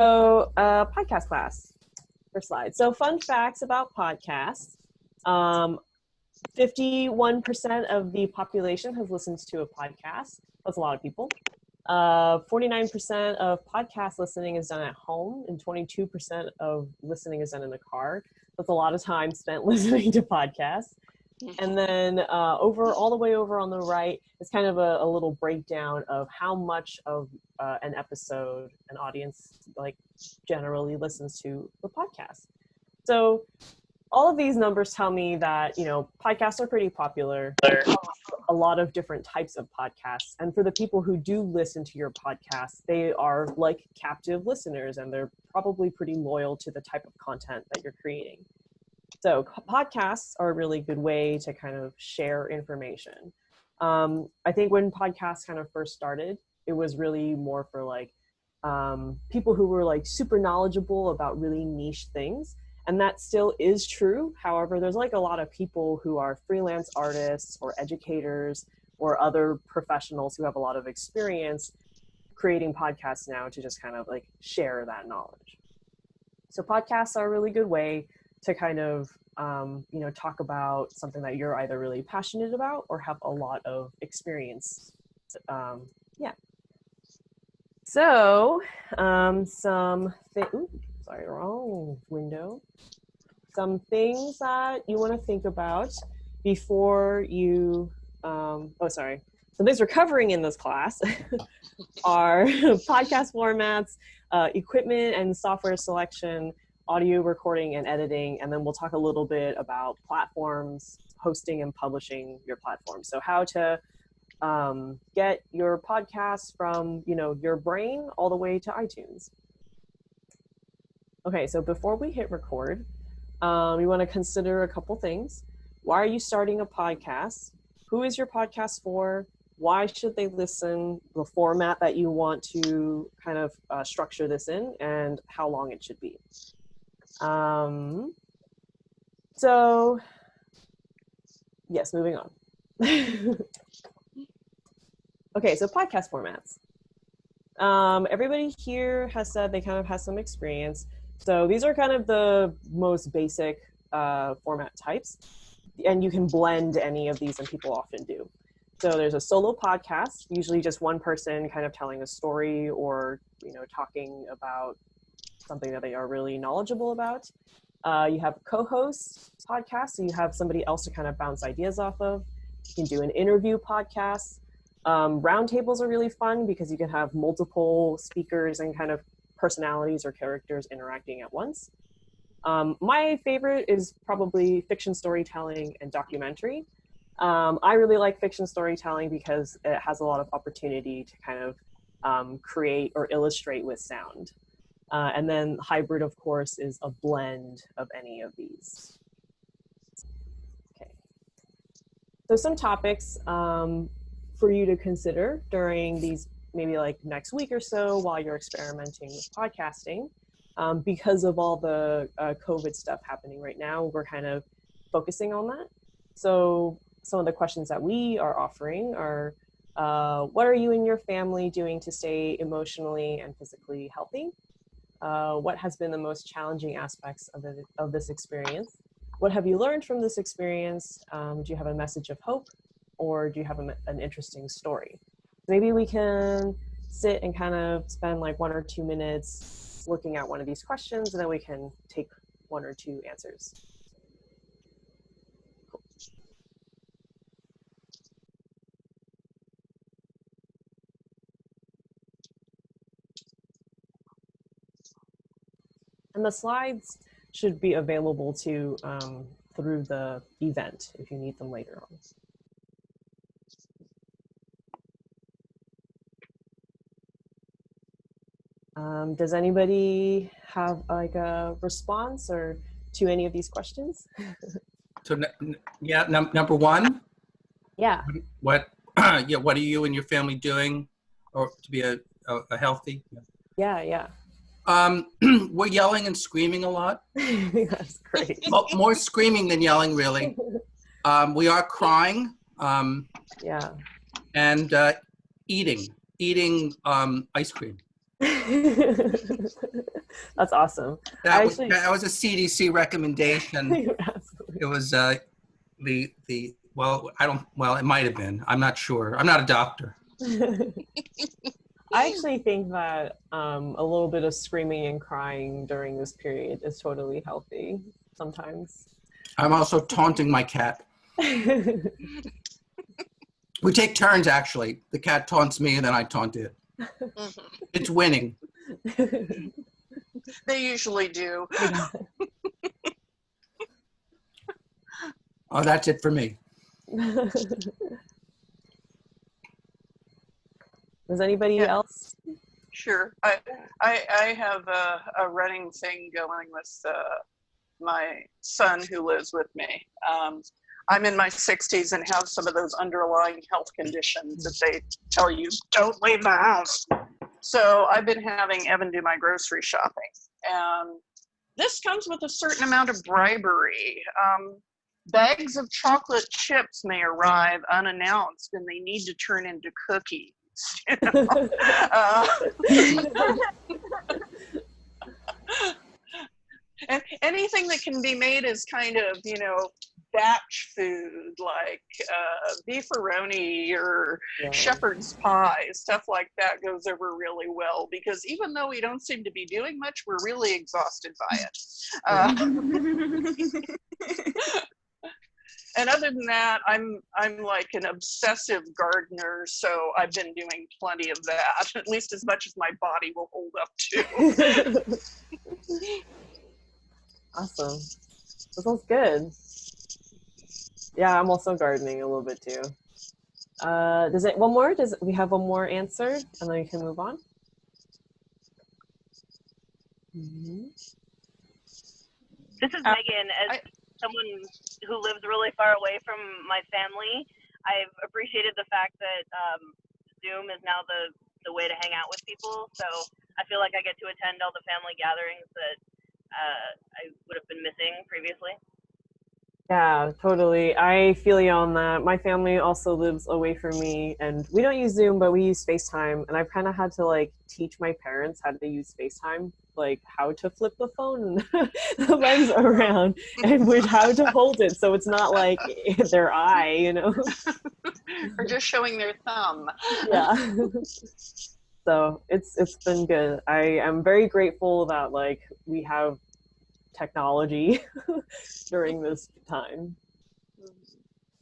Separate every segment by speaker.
Speaker 1: So, uh, podcast class, first slide. So, fun facts about podcasts. Um, 51% of the population has listened to a podcast. That's a lot of people. Uh, 49% of podcast listening is done at home, and 22% of listening is done in the car. That's a lot of time spent listening to podcasts. And then uh, over all the way over on the right is kind of a, a little breakdown of how much of uh, an episode an audience like generally listens to the podcast. So all of these numbers tell me that you know podcasts are pretty popular a lot of different types of podcasts and for the people who do listen to your podcast they are like captive listeners and they're probably pretty loyal to the type of content that you're creating so podcasts are a really good way to kind of share information. Um, i think when podcasts kind of first started it was really more for like um, people who were like super knowledgeable about really niche things and that still is true. However there's like a lot of people who are freelance artists or educators or other professionals who have a lot of experience creating podcasts now to just kind of like share that knowledge. So podcasts are a really good way to kind of um, you know talk about something that you're either really passionate about or have a lot of experience um, yeah so um, some th- sorry, wrong window. Some things that you want to think about before you, um, oh, sorry. Some things we're covering in this class are podcast formats, uh, equipment and software selection, audio recording and editing, and then we'll talk a little bit about platforms, hosting and publishing your platform. So how to um, get your podcast from you know your brain all the way to iTunes. Okay, so before we hit record, um, we want to consider a couple things. Why are you starting a podcast? Who is your podcast for? Why should they listen? The format that you want to kind of uh, structure this in, and how long it should be. Um, so, yes, moving on. okay, so podcast formats. Um, everybody here has said they kind of has some experience. So these are kind of the most basic uh, format types. And you can blend any of these, and people often do. So there's a solo podcast, usually just one person kind of telling a story or you know talking about something that they are really knowledgeable about. Uh, you have co-host podcasts, so you have somebody else to kind of bounce ideas off of. You can do an interview podcast. Um, roundtables are really fun because you can have multiple speakers and kind of personalities or characters interacting at once. Um, my favorite is probably fiction storytelling and documentary. Um, I really like fiction storytelling because it has a lot of opportunity to kind of um, create or illustrate with sound. Uh, and then hybrid, of course, is a blend of any of these. Okay. So some topics um, for you to consider during these maybe like next week or so while you're experimenting with podcasting. Um, because of all the uh, COVID stuff happening right now, we're kind of focusing on that. So some of the questions that we are offering are, uh, what are you and your family doing to stay emotionally and physically healthy? Uh, what has been the most challenging aspects of, it, of this experience? What have you learned from this experience? Um, do you have a message of hope or do you have a, an interesting story? maybe we can sit and kind of spend like one or two minutes looking at one of these questions and then we can take one or two answers. And the slides should be available to um, through the event if you need them later on. Um, does anybody have like a response or to any of these questions?
Speaker 2: so yeah, num number one.
Speaker 1: Yeah.
Speaker 2: What? yeah. What are you and your family doing, or to be a, a, a healthy?
Speaker 1: Yeah. Yeah.
Speaker 2: Um, we're yelling and screaming a lot.
Speaker 1: That's great.
Speaker 2: More screaming than yelling, really. Um, we are crying. Um,
Speaker 1: yeah.
Speaker 2: And uh, eating, eating um, ice cream.
Speaker 1: That's awesome.
Speaker 2: That
Speaker 1: I
Speaker 2: was,
Speaker 1: actually-
Speaker 2: that was a CDC recommendation. It was uh, the the well, I don't. Well, it might have been. I'm not sure. I'm not a doctor.
Speaker 1: I actually think that um, a little bit of screaming and crying during this period is totally healthy sometimes.
Speaker 2: I'm also taunting my cat. We take turns actually. The cat taunts me and then I taunt it.
Speaker 3: Mhm.
Speaker 2: It's winning.
Speaker 3: They usually do.
Speaker 2: Oh, that's it for me.
Speaker 1: Does anybody
Speaker 3: Yeah.
Speaker 1: else?
Speaker 3: Sure. I I, I have a, a running thing going with uh, my son who lives with me. Um, I'm in my 60s and have some of those underlying health conditions that they tell you don't leave the house. So I've been having Evan do my grocery shopping, and this comes with a certain amount of bribery. Um, bags of chocolate chips may arrive unannounced, and they need to turn into cookies. You know? Uh, and anything that can be made is kind of you know batch food like uh, beefaroni or
Speaker 1: Yeah.
Speaker 3: shepherd's pie stuff like that goes over really well because even though we don't seem to be doing much we're really exhausted by it uh, and other than that i'm i'm like an obsessive gardener so i've been doing plenty of that at least as much as my body will hold up to
Speaker 1: awesome. That sounds good. Yeah, I'm also gardening a little bit too. Uh, does it one more? Does we have one more answer, and then we can move on? Mhm.
Speaker 4: This is
Speaker 3: Uh,
Speaker 4: Megan. As
Speaker 3: I-
Speaker 4: someone who lives really far away from my family, I've appreciated the fact that um, Zoom is now the, the way to hang out with people. So I feel like I get to attend all the family gatherings that uh, I would have been missing previously.
Speaker 1: Yeah, totally. I feel you on that. My family also lives away from me, and we don't use Zoom, but we use FaceTime. And I've kind of had to like teach my parents how to use FaceTime, like how to flip the phone the lens around, and which how to hold it so it's not like their eye, you know.
Speaker 3: or just showing their thumb
Speaker 1: yeah. so it's it's been good. I am very grateful that like we have technology during this time.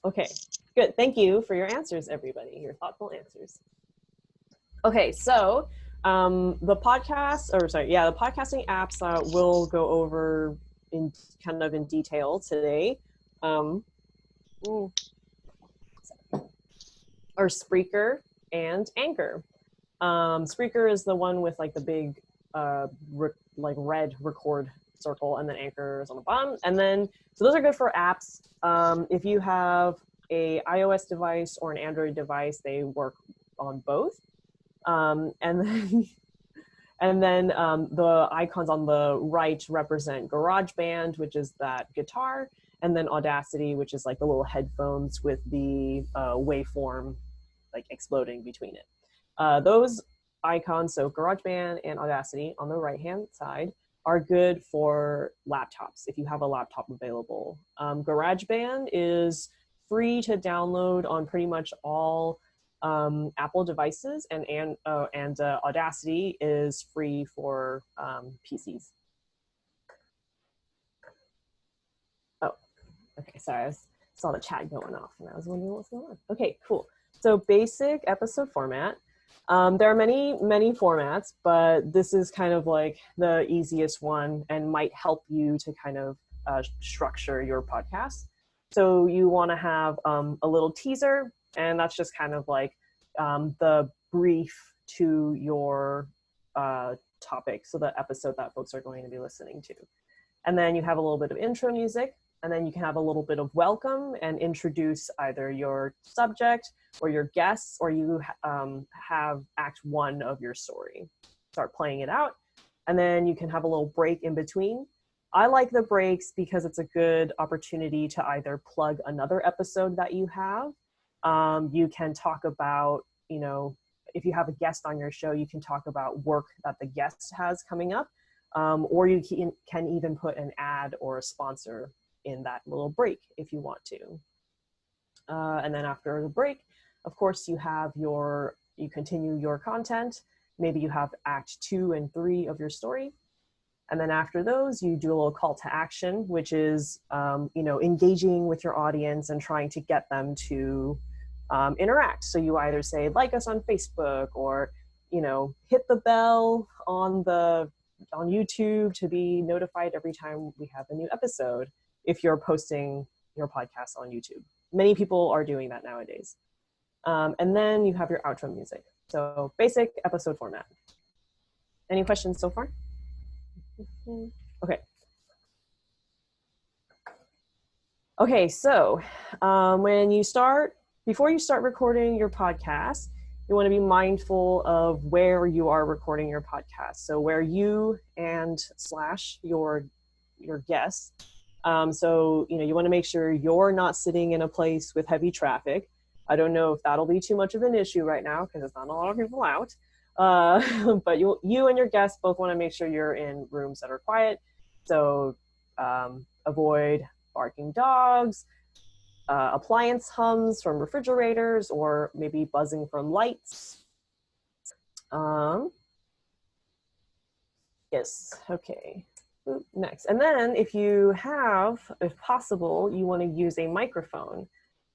Speaker 1: Okay, good. Thank you for your answers, everybody. Your thoughtful answers. Okay, so um, the podcast, or sorry, yeah, the podcasting apps uh, we'll go over in kind of in detail today. Um, ooh, are Spreaker and Anchor. Um, Spreaker is the one with like the big, uh, like red record circle, and then Anchor is on the bottom. And then, so those are good for apps. Um, if you have a iOS device or an Android device, they work on both. Um, and then, and then um, the icons on the right represent GarageBand, which is that guitar, and then Audacity, which is like the little headphones with the uh, waveform like exploding between it. Uh, those icons, so GarageBand and Audacity on the right hand side, are good for laptops if you have a laptop available. Um, GarageBand is free to download on pretty much all um, Apple devices, and and uh, and uh, Audacity is free for um, PCs. Oh, okay. Sorry, I was, saw the chat going off, and I was wondering what's going on. Okay, cool. So basic episode format. Um, there are many, many formats, but this is kind of like the easiest one and might help you to kind of uh, structure your podcast. So you want to have um, a little teaser, and that's just kind of like um, the brief to your uh, topic, so the episode that folks are going to be listening to. And then you have a little bit of intro music, and then you can have a little bit of welcome and introduce either your subject or your guests, or you um, have act one of your story. Start playing it out, and then you can have a little break in between. I like the breaks because it's a good opportunity to either plug another episode that you have. Um, you can talk about, you know, if you have a guest on your show, you can talk about work that the guest has coming up, um, or you can, can even put an ad or a sponsor in that little break if you want to. Uh, and then after the break, of course, you have your, you continue your content. Maybe you have act two and three of your story. And then after those, you do a little call to action, which is, um, you know, engaging with your audience and trying to get them to um, interact. So you either say, like us on Facebook or, you know, hit the bell on the, on YouTube to be notified every time we have a new episode if you're posting your podcast on YouTube. Many people are doing that nowadays. Um, and then you have your outro music. So basic episode format. Any questions so far? Okay. Okay, so um, when you start, before you start recording your podcast, you want to be mindful of where you are recording your podcast. So where you and slash your your guests. Um, so you know you want to make sure you're not sitting in a place with heavy traffic. I don't know if that'll be too much of an issue right now because there's not a lot of people out. Uh, but you, you and your guests both want to make sure you're in rooms that are quiet. So um, avoid barking dogs, uh, appliance hums from refrigerators, or maybe buzzing from lights. Um, yes, okay. Next. And then if you have, if possible, you want to use a microphone.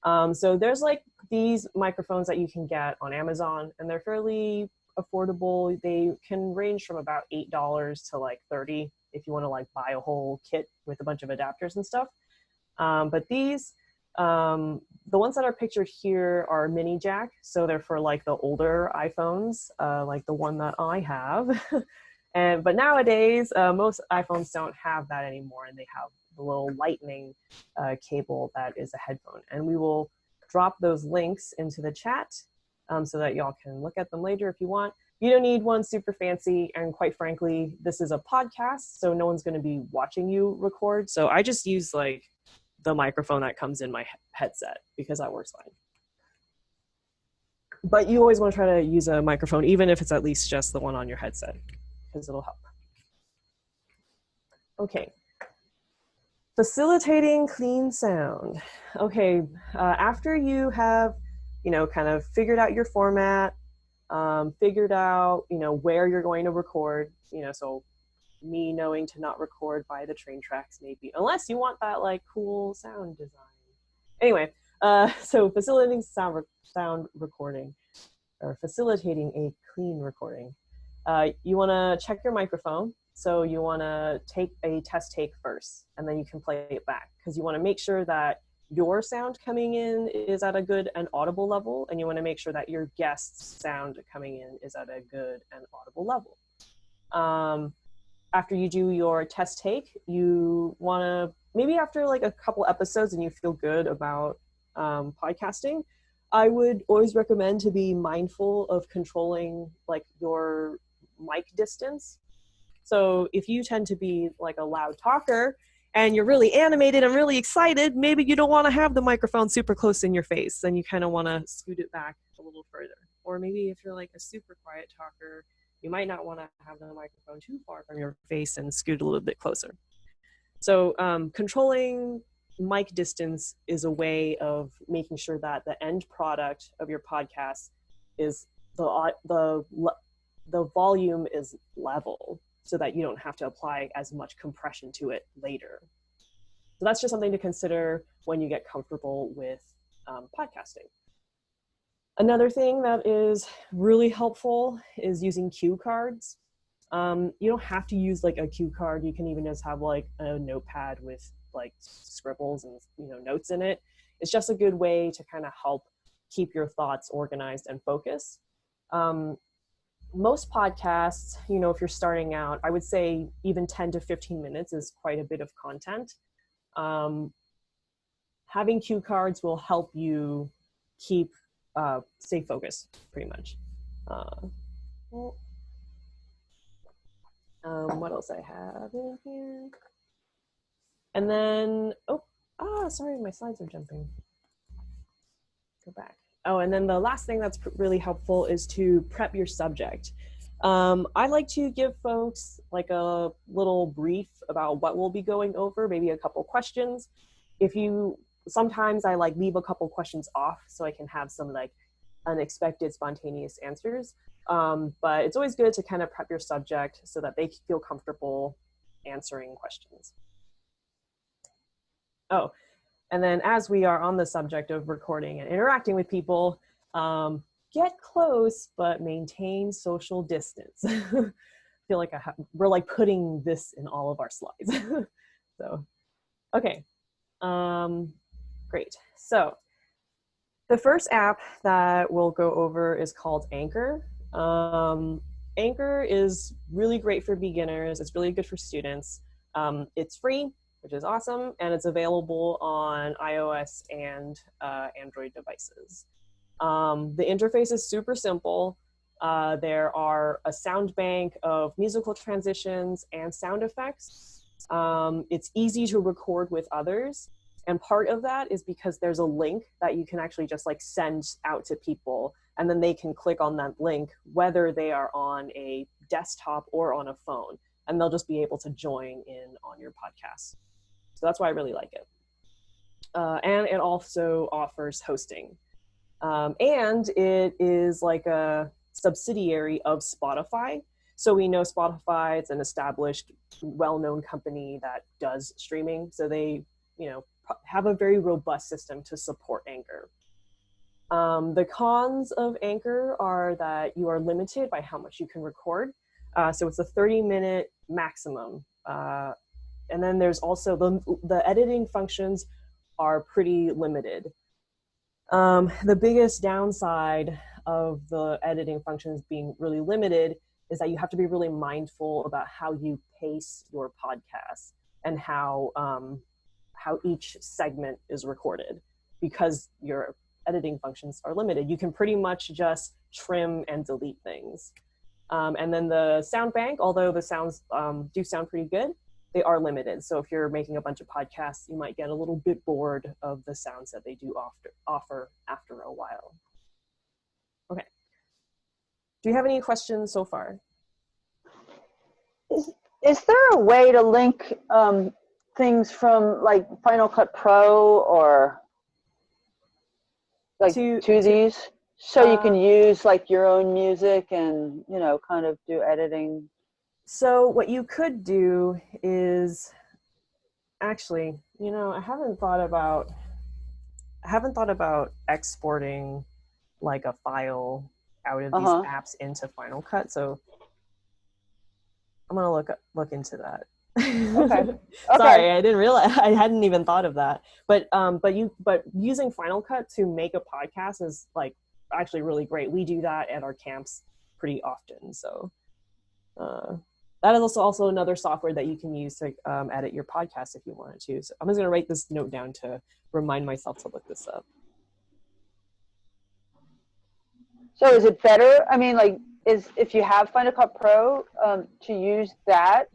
Speaker 1: Um, so there's like these microphones that you can get on Amazon and they're fairly affordable. They can range from about $8 to like 30 if you want to like buy a whole kit with a bunch of adapters and stuff. Um, but these, um, the ones that are pictured here are mini jack. So they're for like the older iPhones, uh, like the one that I have. and But nowadays, uh, most iPhones don't have that anymore and they have the little lightning uh, cable that is a headphone. And we will drop those links into the chat um, so that y'all can look at them later if you want. You don't need one super fancy, and quite frankly, this is a podcast, so no one's going to be watching you record. So I just use like the microphone that comes in my headset because that works fine. But you always want to try to use a microphone, even if it's at least just the one on your headset, because it'll help. Okay. Facilitating clean sound. Okay, uh, after you have you know, kind of figured out your format, um, figured out, you know, where you're going to record, you know, so me knowing to not record by the train tracks maybe, unless you want that like cool sound design. Anyway, uh, so facilitating sound, re sound recording or facilitating a clean recording. Uh, you want to check your microphone. So you want to take a test take first, and then you can play it back because you want to make sure that your sound coming in is at a good and audible level, and you want to make sure that your guest's sound coming in is at a good and audible level. Um, after you do your test take, you want to maybe after like a couple episodes and you feel good about um, podcasting, I would always recommend to be mindful of controlling like your mic distance. So if you tend to be like a loud talker, and you're really animated and really excited, maybe you don't want to have the microphone super close in your face and you kind of want to scoot it back a little further. Or maybe if you're like a super quiet talker, you might not want to have the microphone too far from your face and scoot a little bit closer. So um, controlling mic distance is a way of making sure that the end product of your podcast is the, the, the volume is level so that you don't have to apply as much compression to it later. So that's just something to consider when you get comfortable with um, podcasting. Another thing that is really helpful is using cue cards. Um, you don't have to use like a cue card. You can even just have like a notepad with like scribbles and you know notes in it. It's just a good way to kind of help keep your thoughts organized and focused. Um, most podcasts, you know, if you're starting out, I would say even 10 to 15 minutes is quite a bit of content. Um, having cue cards will help you keep, uh, stay focused pretty much. Uh, um, what else I have in here? And then, oh, ah, sorry, my slides are jumping. Go back. oh, and then the last thing that's really helpful is to prep your subject. Um, I like to give folks like a little brief about what we'll be going over, maybe a couple questions. If you sometimes I like leave a couple questions off so I can have some like unexpected spontaneous answers. Um, but it's always good to kind of prep your subject so that they feel comfortable answering questions. Oh, and then as we are on the subject of recording and interacting with people, um, get close but maintain social distance. I feel like we're like putting this in all of our slides. so, okay, um, great. So the first app that we'll go over is called Anchor. Um, Anchor is really great for beginners. It's really good for students. Um, it's free, which is awesome, and it's available on iOS and uh, Android devices. Um, the interface is super simple. Uh, there are a sound bank of musical transitions and sound effects. Um, it's easy to record with others. And part of that is because there's a link that you can actually just like send out to people and then they can click on that link whether they are on a desktop or on a phone and they'll just be able to join in on your podcast. So that's why I really like it. Uh, and it also offers hosting. Um, and it is like a subsidiary of Spotify. So we know Spotify, it's an established, well-known company that does streaming. So they, you know, have a very robust system to support Anchor. Um, the cons of Anchor are that you are limited by how much you can record. Uh, so it's a 30 minute maximum. Uh, and then there's also the, the editing functions are pretty limited. Um, the biggest downside of the editing functions being really limited is that you have to be really mindful about how you pace your podcast and how um, how each segment is recorded because your editing functions are limited. You can pretty much just trim and delete things. Um, and then the sound bank, although the sounds um, do sound pretty good, they are limited. So if you're making a bunch of podcasts, you might get a little bit bored of the sounds that they do offer, offer after a while. Okay. Do you have any questions so far?
Speaker 5: Is, is there a way to link um, things from like Final Cut Pro or like
Speaker 1: To-
Speaker 5: these? So you
Speaker 1: uh,
Speaker 5: can use like your own music and, you know, kind of do editing.
Speaker 1: So what you could do is actually, you know, I haven't thought about I haven't thought about exporting like a file out of
Speaker 5: Uh-huh.
Speaker 1: these apps into Final Cut. So I'm gonna look look into that.
Speaker 5: Okay.
Speaker 1: Sorry, I didn't realize I hadn't even thought of that. But um, but you but using Final Cut to make a podcast is like actually really great. We do that at our camps pretty often. So uh, that is also also another software that you can use to um, edit your podcast if you wanted to. So I'm just gonna write this note down to remind myself to look this up.
Speaker 5: So is it better? I mean, like, is if you have Final Cut Pro um, to use that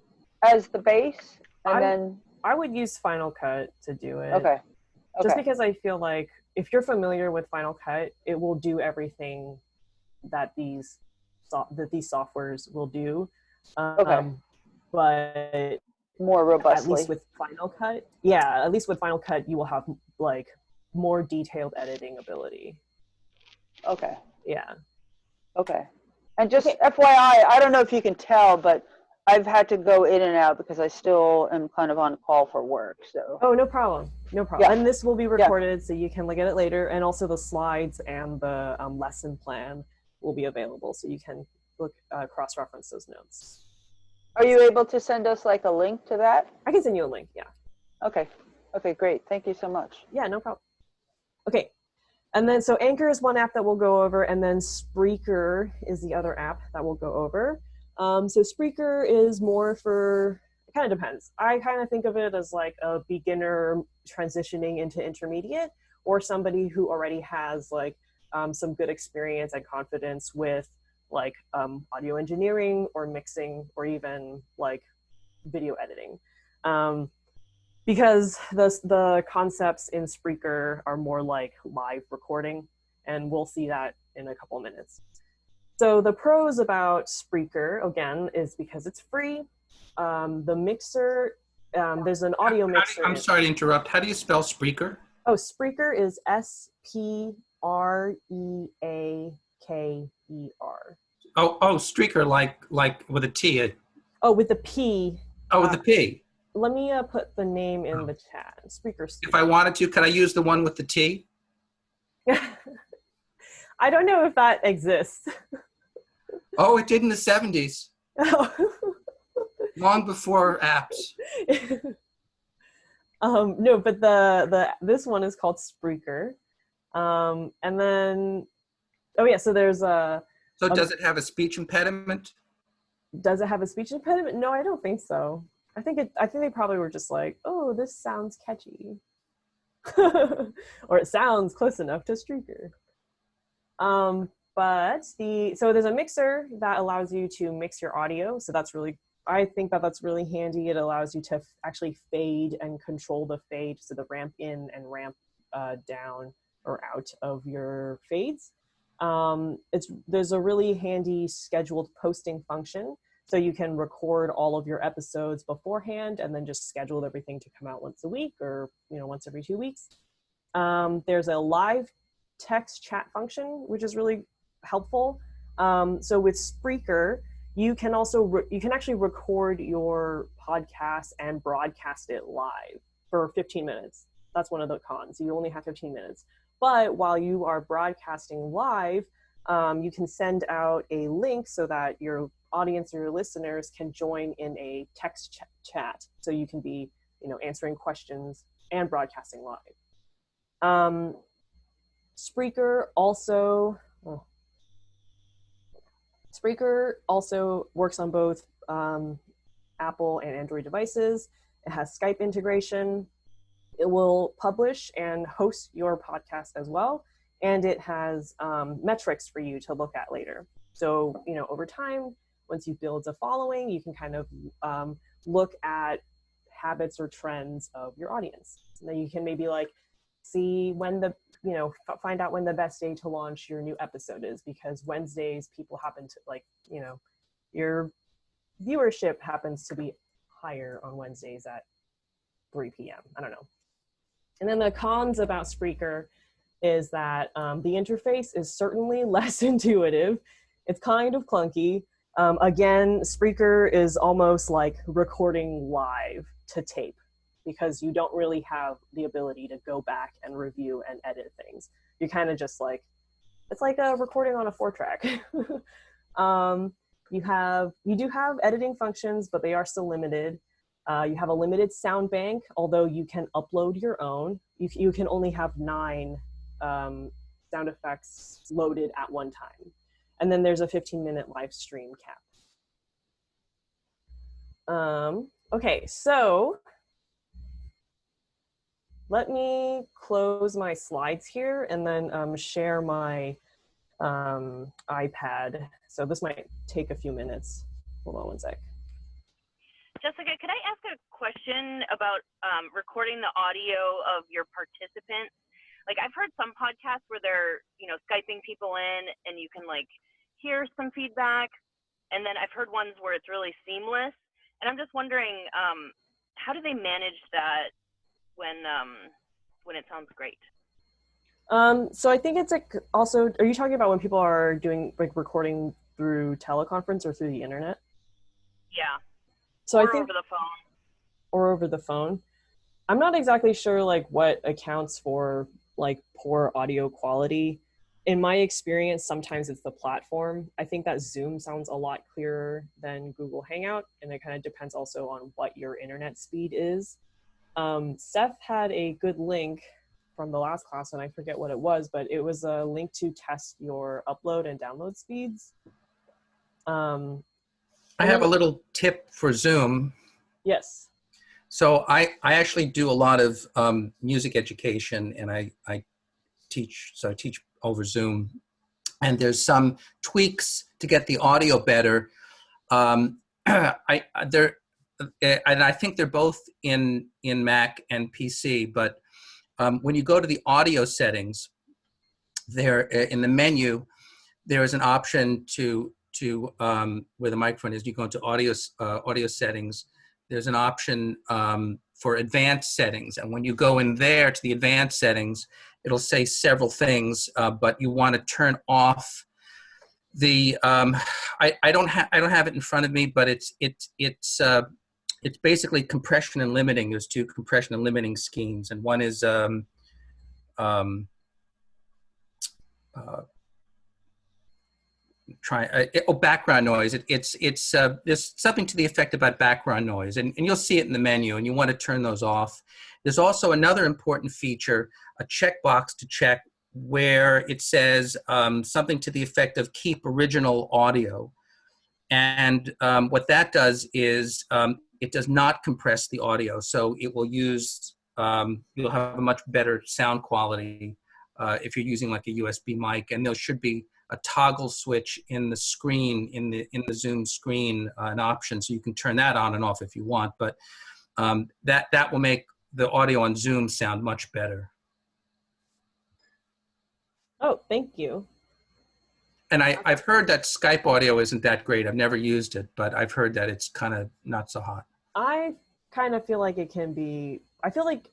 Speaker 5: as the base, and
Speaker 1: I-
Speaker 5: then
Speaker 1: I would use Final Cut to do it.
Speaker 5: okay,
Speaker 1: just because I feel like if you're familiar with Final Cut, it will do everything that these so- that these softwares will do. Um,
Speaker 5: Okay.
Speaker 1: But
Speaker 5: more robustly.
Speaker 1: at least with Final Cut, yeah, at least with Final Cut, you will have like more detailed editing ability.
Speaker 5: okay,
Speaker 1: Yeah.
Speaker 5: okay. And just FYI, I don't know if you can tell, but I've had to go in and out because I still am kind of on call for work. So
Speaker 1: Oh, no problem. No problem.
Speaker 5: Yeah.
Speaker 1: And this will be recorded, so you can look at it later. And also the slides and the um, lesson plan will be available, so you can look uh, cross-reference those notes.
Speaker 5: are you able to send us like a link to that?
Speaker 1: I can send you a link. Yeah.
Speaker 5: Okay, okay, great. Thank you so much.
Speaker 1: Yeah, no problem. Okay. And then, so Anchor is one app that we'll go over, and then Spreaker is the other app that we'll go over. Um, so Spreaker is more for, it kind of depends. I kind of think of it as like a beginner transitioning into intermediate, or somebody who already has like um, some good experience and confidence with like um, audio engineering or mixing or even like video editing. Um, because the the concepts in Spreaker are more like live recording, and we'll see that in a couple minutes. So the pros about Spreaker, again, is because it's free. Um, the mixer, um, there's an audio mixer.
Speaker 2: I'm sorry to interrupt. How do you spell Spreaker?
Speaker 1: Oh, Spreaker is S P R E A K E R.
Speaker 2: Oh, oh, Streaker, like like with a T. uh,
Speaker 1: Oh, with the P.
Speaker 2: Oh, with a P.
Speaker 1: Let me uh, put the name in the chat. Spreaker.
Speaker 2: If I wanted to, could I use the one with the T?
Speaker 1: I don't know if that exists.
Speaker 2: Oh, it did in the 70s, long before apps.
Speaker 1: um, no, but the the this one is called Spreaker, um, and then oh yeah, so there's a
Speaker 2: So
Speaker 1: Um,
Speaker 2: does it have a speech impediment?
Speaker 1: does it have a speech impediment? No, I don't think so. I think it. I think they probably were just like, oh, this sounds catchy, or it sounds close enough to Streaker. Um, but the so there's a mixer that allows you to mix your audio. So that's really, I think that that's really handy. It allows you to actually fade and control the fade, so the ramp in and ramp uh, down or out of your fades. Um, it's there's a really handy scheduled posting function so you can record all of your episodes beforehand and then just schedule everything to come out once a week or you know once every two weeks um, there's a live text chat function which is really helpful. Um, so with spreaker you can also you can actually record your podcast and broadcast it live for 15 minutes. That's one of the cons. You only have 15 minutes. But while you are broadcasting live um, you can send out a link so that your audience or your listeners can join in a text ch- chat. So you can be you know answering questions and broadcasting live. Um, spreaker also. Spreaker also works on both um, apple and android devices. It has skype integration. It will publish and host your podcast as well. And it has um, metrics for you to look at later. So you know over time once you build a following you can kind of um, look at habits or trends of your audience. And then you can maybe like see when the you know find out when the best day to launch your new episode is because wednesdays people happen to like you know your viewership happens to be higher on wednesdays at 3 p.m i don't know. And then the cons about spreaker is that um, the interface is certainly less intuitive. It's kind of clunky. Um, again, Spreaker is almost like recording live to tape because you don't really have the ability to go back and review and edit things. You kind of just like, it's like a recording on a four track. um, you have, you do have editing functions, but they are still limited. Uh, you have a limited sound bank, although you can upload your own. You, you can only have nine um, sound effects loaded at one time and then there's a 15 minute live stream cap. Um, okay, so let me close my slides here and then um, share my um, iPad. So this might take a few minutes. Hold on one sec.
Speaker 4: Jessica, could I ask a question about um, recording the audio of your participants? Like I've heard some podcasts where they're, you know, Skyping people in and you can like hear some feedback. And then I've heard ones where it's really seamless. And I'm just wondering, um, how do they manage that when um, when it sounds great?
Speaker 1: Um, so I think it's like also, are you talking about when people are doing like recording through teleconference or through the internet?
Speaker 4: Yeah.
Speaker 1: So
Speaker 4: or
Speaker 1: I think
Speaker 4: over the phone.
Speaker 1: or over the phone. I'm not exactly sure like what accounts for like poor audio quality. In my experience, sometimes it's the platform. I think that Zoom sounds a lot clearer than Google Hangout, and it kind of depends also on what your internet speed is. Um, Seth had a good link from the last class, and I forget what it was, but it was a link to test your upload and download speeds. Um,
Speaker 2: I have a little tip for Zoom.
Speaker 1: yes.
Speaker 2: So I, I actually do a lot of um, music education and I, I teach, so I teach over Zoom. And there's some tweaks to get the audio better. Um, I, there, and I think they're both in, in Mac and PC, but um, when you go to the audio settings, there uh, in the menu, there is an option to to um, where the microphone is. You go into audio uh, audio settings. There's an option um, for advanced settings, and when you go in there to the advanced settings, it'll say several things, uh, but you want to turn off the. Um, I, I don't have I don't have it in front of me, but it's it's it's uh, it's basically compression and limiting. There's two compression and limiting schemes, and one is um, um, uh, try uh, it, oh background noise. It, it's it's uh, there's something to the effect about background noise, and, and you'll see it in the menu, and you want to turn those off. There's also another important feature, a checkbox to check where it says um, something to the effect of keep original audio. And um, what that does is um, it does not compress the audio. So it will use, um, you'll have a much better sound quality uh, if you're using like a USB mic. And there should be a toggle switch in the screen, in the, in the Zoom screen, uh, an option. So you can turn that on and off if you want. But um, that, that will make the audio on Zoom sound much better.
Speaker 1: Oh, thank you.
Speaker 2: And I, I've heard that Skype audio isn't that great. I've never used it, but I've heard that it's kind of not so hot.
Speaker 1: I kind of feel like it can be. I feel like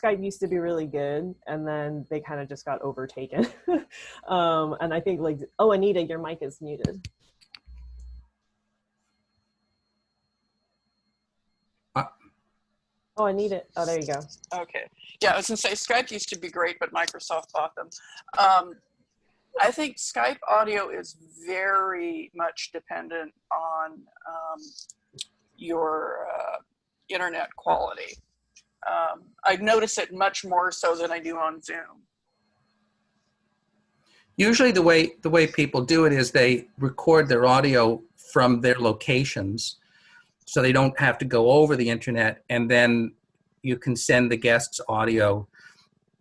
Speaker 1: Skype used to be really good, and then they kind of just got overtaken. um, and I think like, oh, Anita, your mic is muted.
Speaker 2: Uh,
Speaker 1: oh, I need it. Oh, there you go.
Speaker 3: Okay. Yeah, I was gonna say Skype used to be great, but Microsoft bought them. Um, I think Skype audio is very much dependent on um, your uh, internet quality. Um, I notice it much more so than I do on Zoom.
Speaker 2: Usually the way, the way people do it is they record their audio from their locations so they don't have to go over the internet and then you can send the guest's audio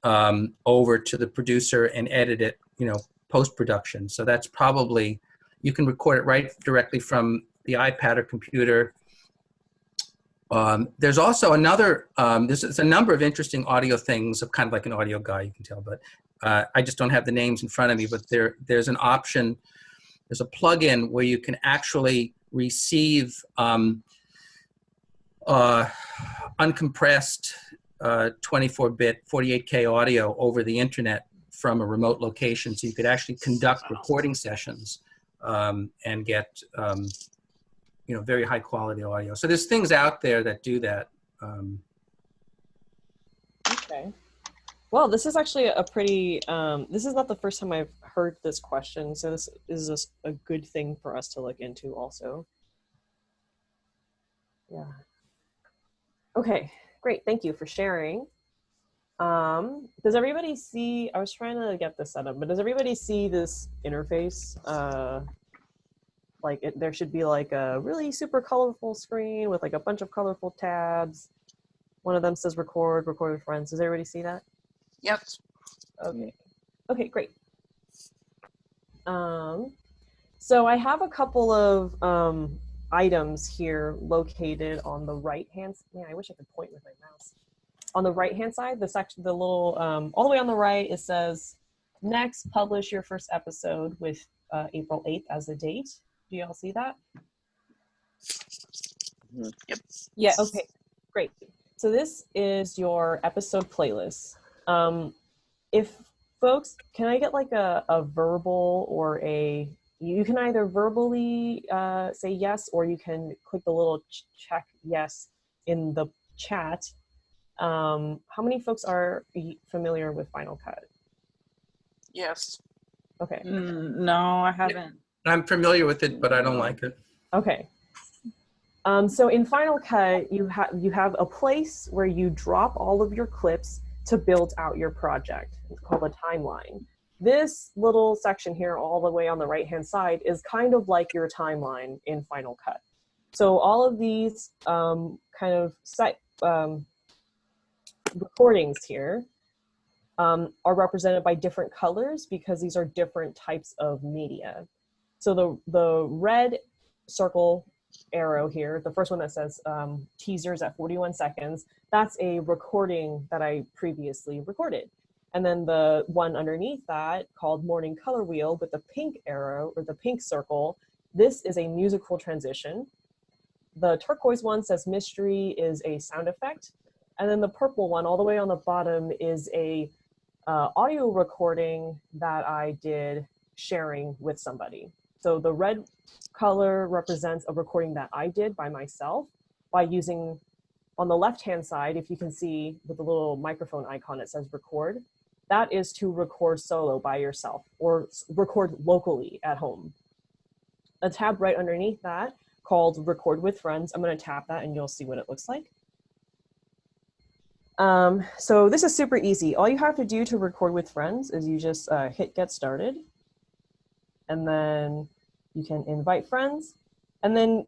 Speaker 2: um, over to the producer and edit it, you know, post-production. So that's probably, you can record it right directly from the iPad or computer. Um, there's also another, um, there's, there's, a number of interesting audio things, of kind of like an audio guy, you can tell, but uh, I just don't have the names in front of me, but there, there's an option, there's a plugin where you can actually receive um, uh, uncompressed 24-bit uh, 48K audio over the internet from a remote location. So you could actually conduct recording sessions um, and get, um, you know, very high quality audio. So there's things out there that do that. Um,
Speaker 1: okay. Well, this is actually a pretty, um, this is not the first time I've heard this question. So this is a, a good thing for us to look into also. Yeah. Okay, great. Thank you for sharing. Um, does everybody see, I was trying to get this set up, but does everybody see this interface? Uh, like it, there should be like a really super colorful screen with like a bunch of colorful tabs. One of them says record, record with friends. Does everybody see that?
Speaker 3: Yep.
Speaker 1: Okay. Okay, great. Um, so I have a couple of um, items here located on the right hand. Man, I wish I could point with my mouse on the right hand side, the section, the little, um, all the way on the right, it says, next, publish your first episode with uh, April 8th as the date. Do y'all see that?
Speaker 3: Yep.
Speaker 1: Yeah, okay, great. So this is your episode playlist. Um, if folks, can I get like a, a verbal or a, you can either verbally uh, say yes, or you can click the little ch check yes in the chat um, how many folks are familiar with Final Cut?
Speaker 3: Yes.
Speaker 1: Okay.
Speaker 5: Mm, no, I haven't.
Speaker 2: I'm familiar with it, but I don't like it.
Speaker 1: Okay. Um, so in Final Cut, you have you have a place where you drop all of your clips to build out your project. It's called a timeline. This little section here, all the way on the right hand side, is kind of like your timeline in Final Cut. So all of these um, kind of um, recordings here um, are represented by different colors because these are different types of media. So the, the red circle arrow here, the first one that says um, teasers at 41 seconds, that's a recording that I previously recorded. And then the one underneath that called Morning Color Wheel with the pink arrow or the pink circle, this is a musical transition. The turquoise one says mystery is a sound effect. And then the purple one all the way on the bottom is a uh, audio recording that I did sharing with somebody. So the red color represents a recording that I did by myself by using, on the left-hand side, if you can see with the little microphone icon, it says record. That is to record solo by yourself or record locally at home. A tab right underneath that called record with friends. I'm gonna tap that and you'll see what it looks like. Um, so this is super easy. All you have to do to record with friends is you just uh, hit get started and then you can invite friends and then,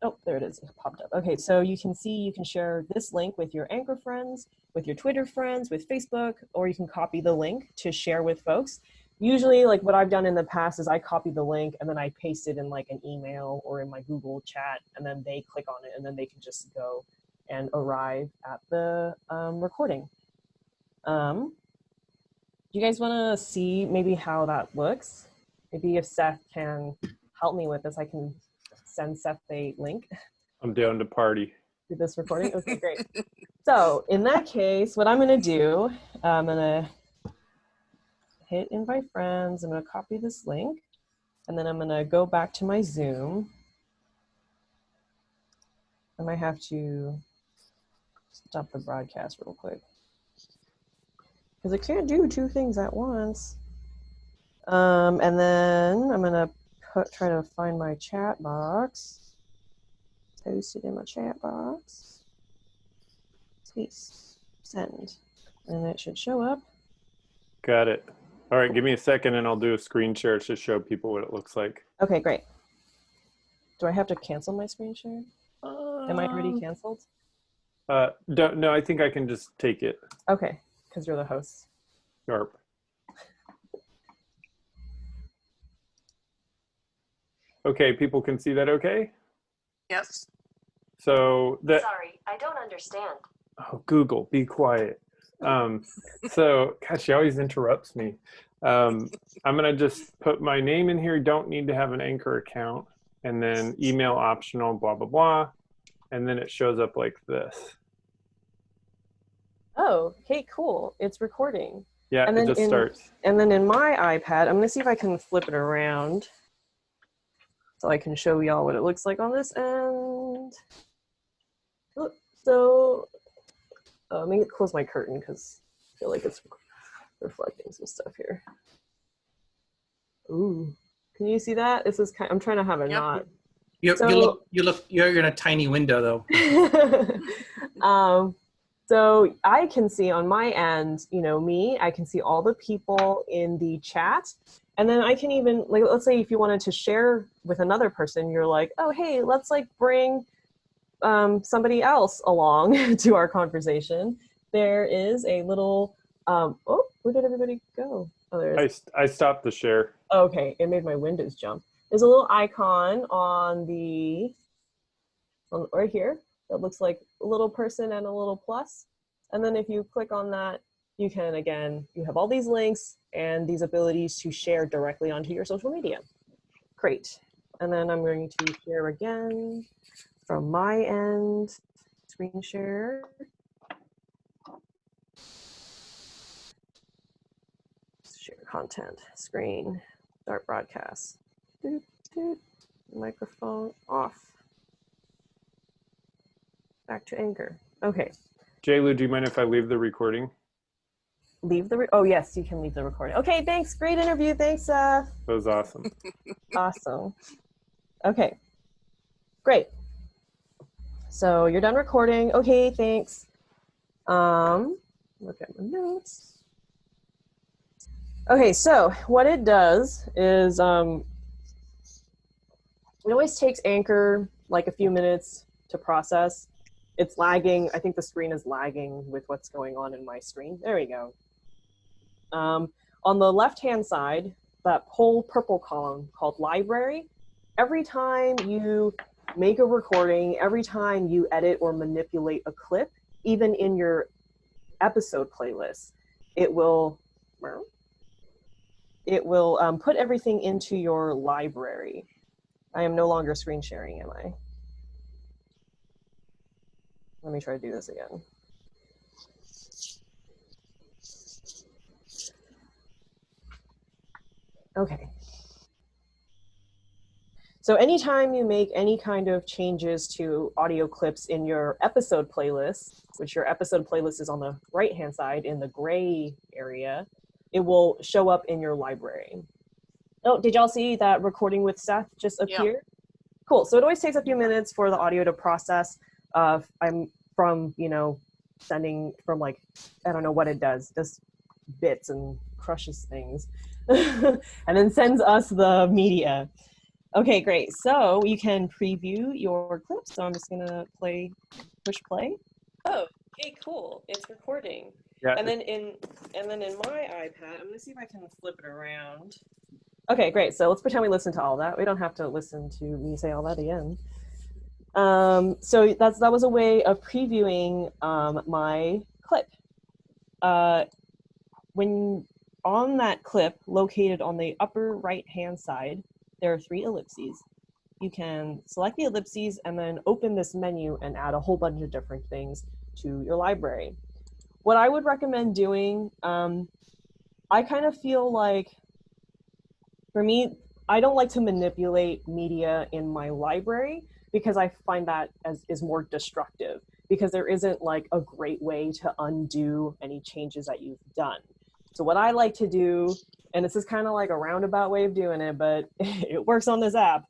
Speaker 1: oh, there it is, it popped up. Okay, so you can see you can share this link with your Anchor friends, with your Twitter friends, with Facebook, or you can copy the link to share with folks. Usually like what I've done in the past is I copy the link and then I paste it in like an email or in my Google chat and then they click on it and then they can just go and arrive at the um, recording. Um, you guys want to see maybe how that looks? Maybe if Seth can help me with this, I can send Seth a link
Speaker 6: I'm down to party.
Speaker 1: Do this recording. Okay, great. So in that case, what I'm going to do, I'm going to hit invite friends. I'm going to copy this link and then I'm going to go back to my Zoom. I might have to stop the broadcast real quick. Because I can't do two things at once. Um, and then I'm gonna put, try to find my chat box. Post it in my chat box. Please send. And it should show up.
Speaker 6: Got it. All right, give me a second and I'll do a screen share to show people what it looks like.
Speaker 1: Okay, great. Do I have to cancel my screen share? Am I already
Speaker 6: Um,
Speaker 1: canceled?
Speaker 6: Uh, don't, no, I think I can just take it.
Speaker 1: Okay, because you're the host.
Speaker 6: Sharp. Okay, people can see that okay?
Speaker 3: Yes.
Speaker 6: So that,
Speaker 7: Sorry, I don't understand.
Speaker 6: oh, Google, be quiet. Um, so, gosh, she always interrupts me. Um, I'm gonna just put my name in here. Don't need to have an anchor account, and then email optional, blah blah blah, and then it shows up like this.
Speaker 1: Oh, okay, cool. It's recording.
Speaker 6: Yeah,
Speaker 1: And
Speaker 6: it
Speaker 1: then
Speaker 6: just
Speaker 1: in-
Speaker 6: starts.
Speaker 1: And then in my iPad, I'm gonna see if I can flip it around so I can show y'all what it looks like on this end. Look, so uh, let me close my curtain because I feel like it's reflecting some stuff here. Ooh, can you see that? This is kind. I'm trying to have a
Speaker 3: Yep.
Speaker 1: knot.
Speaker 2: You,
Speaker 1: So-
Speaker 2: you look, you look, you're in a tiny window though.
Speaker 1: um, so I can see on my end, you know, me, I can see all the people in the chat. And then I can even, like, let's say if you wanted to share with another person, you're like, oh, hey, let's like bring um, somebody else along to our conversation. There is a little, um, oh, where did everybody go? Oh, there
Speaker 6: I, I stopped the share.
Speaker 1: Okay, it made my windows jump. There's a little icon on the, on, right here that looks like a little person and a little plus. And then if you click on that, you can, again, you have all these links and these abilities to share directly onto your social media. Great. And then I'm going to share again from my end, screen share. Share content, screen, start broadcast. Doot, doot. Microphone off. Back to Anchor. Okay,
Speaker 6: JLu, do you mind if I leave the recording?
Speaker 1: Leave the, re- oh yes, you can leave the recording. Okay, thanks, great interview, thanks, uh,
Speaker 6: That was awesome.
Speaker 1: awesome. Okay, great. So you're done recording. Okay, thanks. Um, look at my notes. Okay, so what it does is um, it always takes Anchor like a few minutes to process. It's lagging. I think the screen is lagging with what's going on in my screen. There we go. Um, on the left-hand side, that whole purple column called library, every time you make a recording, every time you edit or manipulate a clip, even in your episode playlist, it will it will um, put everything into your library. I am no longer screen sharing, am I? Let me try to do this again. Okay. So anytime you make any kind of changes to audio clips in your episode playlist, which your episode playlist is on the right-hand side in the gray area, it will show up in your library. Oh, did y'all see that recording with Seth just
Speaker 3: Yeah.
Speaker 1: Cool, so it always takes a few minutes for the audio to process. Uh, I'm from, you know, sending from like, I don't know what it does, just bits and crushes things. and then sends us the media. Okay, great. So you can preview your clips. So I'm just gonna play, push play. Oh, hey, cool. It's recording.
Speaker 6: Yeah.
Speaker 1: And then in and then in my iPad, I'm gonna see if I can flip it around. Okay, great. So let's pretend we listen to all that. We don't have to listen to me say all that again. Um, so that's that was a way of previewing um, my clip. Uh, when on that clip, located on the upper right hand side, there are three ellipses. You can select the ellipses and then open this menu and add a whole bunch of different things to your library. What I would recommend doing, um, I kind of feel like, for me, I don't like to manipulate media in my library because I find that as is more destructive because there isn't like a great way to undo any changes that you've done. So what I like to do, and this is kind of like a roundabout way of doing it, but it works on this app.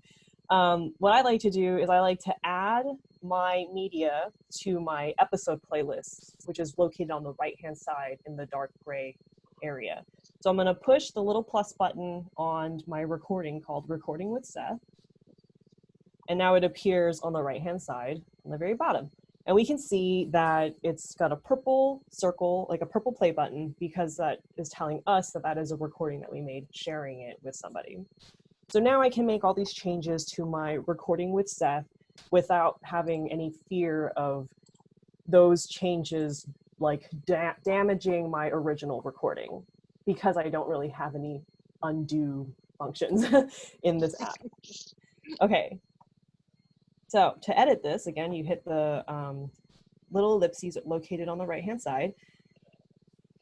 Speaker 1: Um, what I like to do is I like to add my media to my episode playlist, which is located on the right-hand side in the dark gray area. So I'm gonna push the little plus button on my recording called Recording with Seth. And now it appears on the right-hand side on the very bottom. And we can see that it's got a purple circle, like a purple play button, because that is telling us that that is a recording that we made, sharing it with somebody. So now I can make all these changes to my recording with Seth without having any fear of those changes like da damaging my original recording because I don't really have any undo functions in this app. Okay, so to edit this, again, you hit the um, little ellipses located on the right-hand side.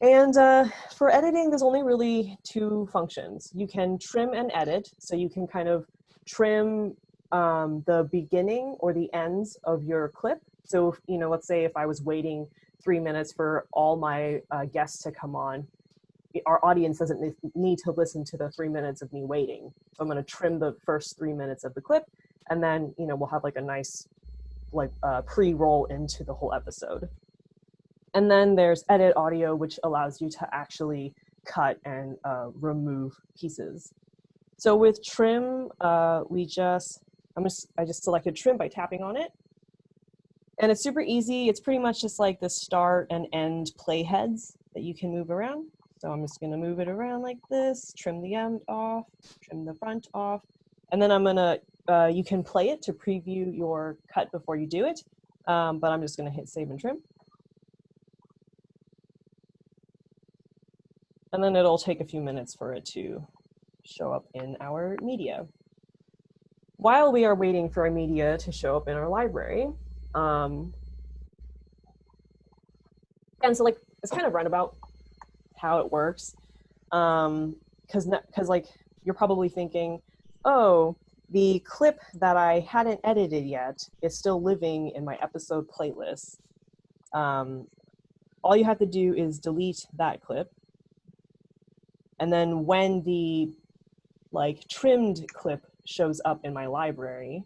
Speaker 1: And uh, for editing, there's only really two functions. You can trim and edit, so you can kind of trim um, the beginning or the ends of your clip. So, if, you know, let's say if I was waiting three minutes for all my uh, guests to come on, our audience doesn't need to listen to the three minutes of me waiting. So I'm gonna trim the first three minutes of the clip and then, you know, we'll have like a nice like uh, pre-roll into the whole episode. And then there's edit audio, which allows you to actually cut and uh, remove pieces. So with trim, uh, we just, I'm just, I just selected trim by tapping on it. And it's super easy. It's pretty much just like the start and end playheads that you can move around. So I'm just gonna move it around like this, trim the end off, trim the front off, and then I'm gonna, uh, you can play it to preview your cut before you do it, um, but I'm just gonna hit save and trim. And then it'll take a few minutes for it to show up in our media. While we are waiting for our media to show up in our library, um, and so like, it's kind of runabout how it works. Um, cause, cause like, you're probably thinking, oh, the clip that I hadn't edited yet is still living in my episode playlist. Um, all you have to do is delete that clip. And then when the like trimmed clip shows up in my library,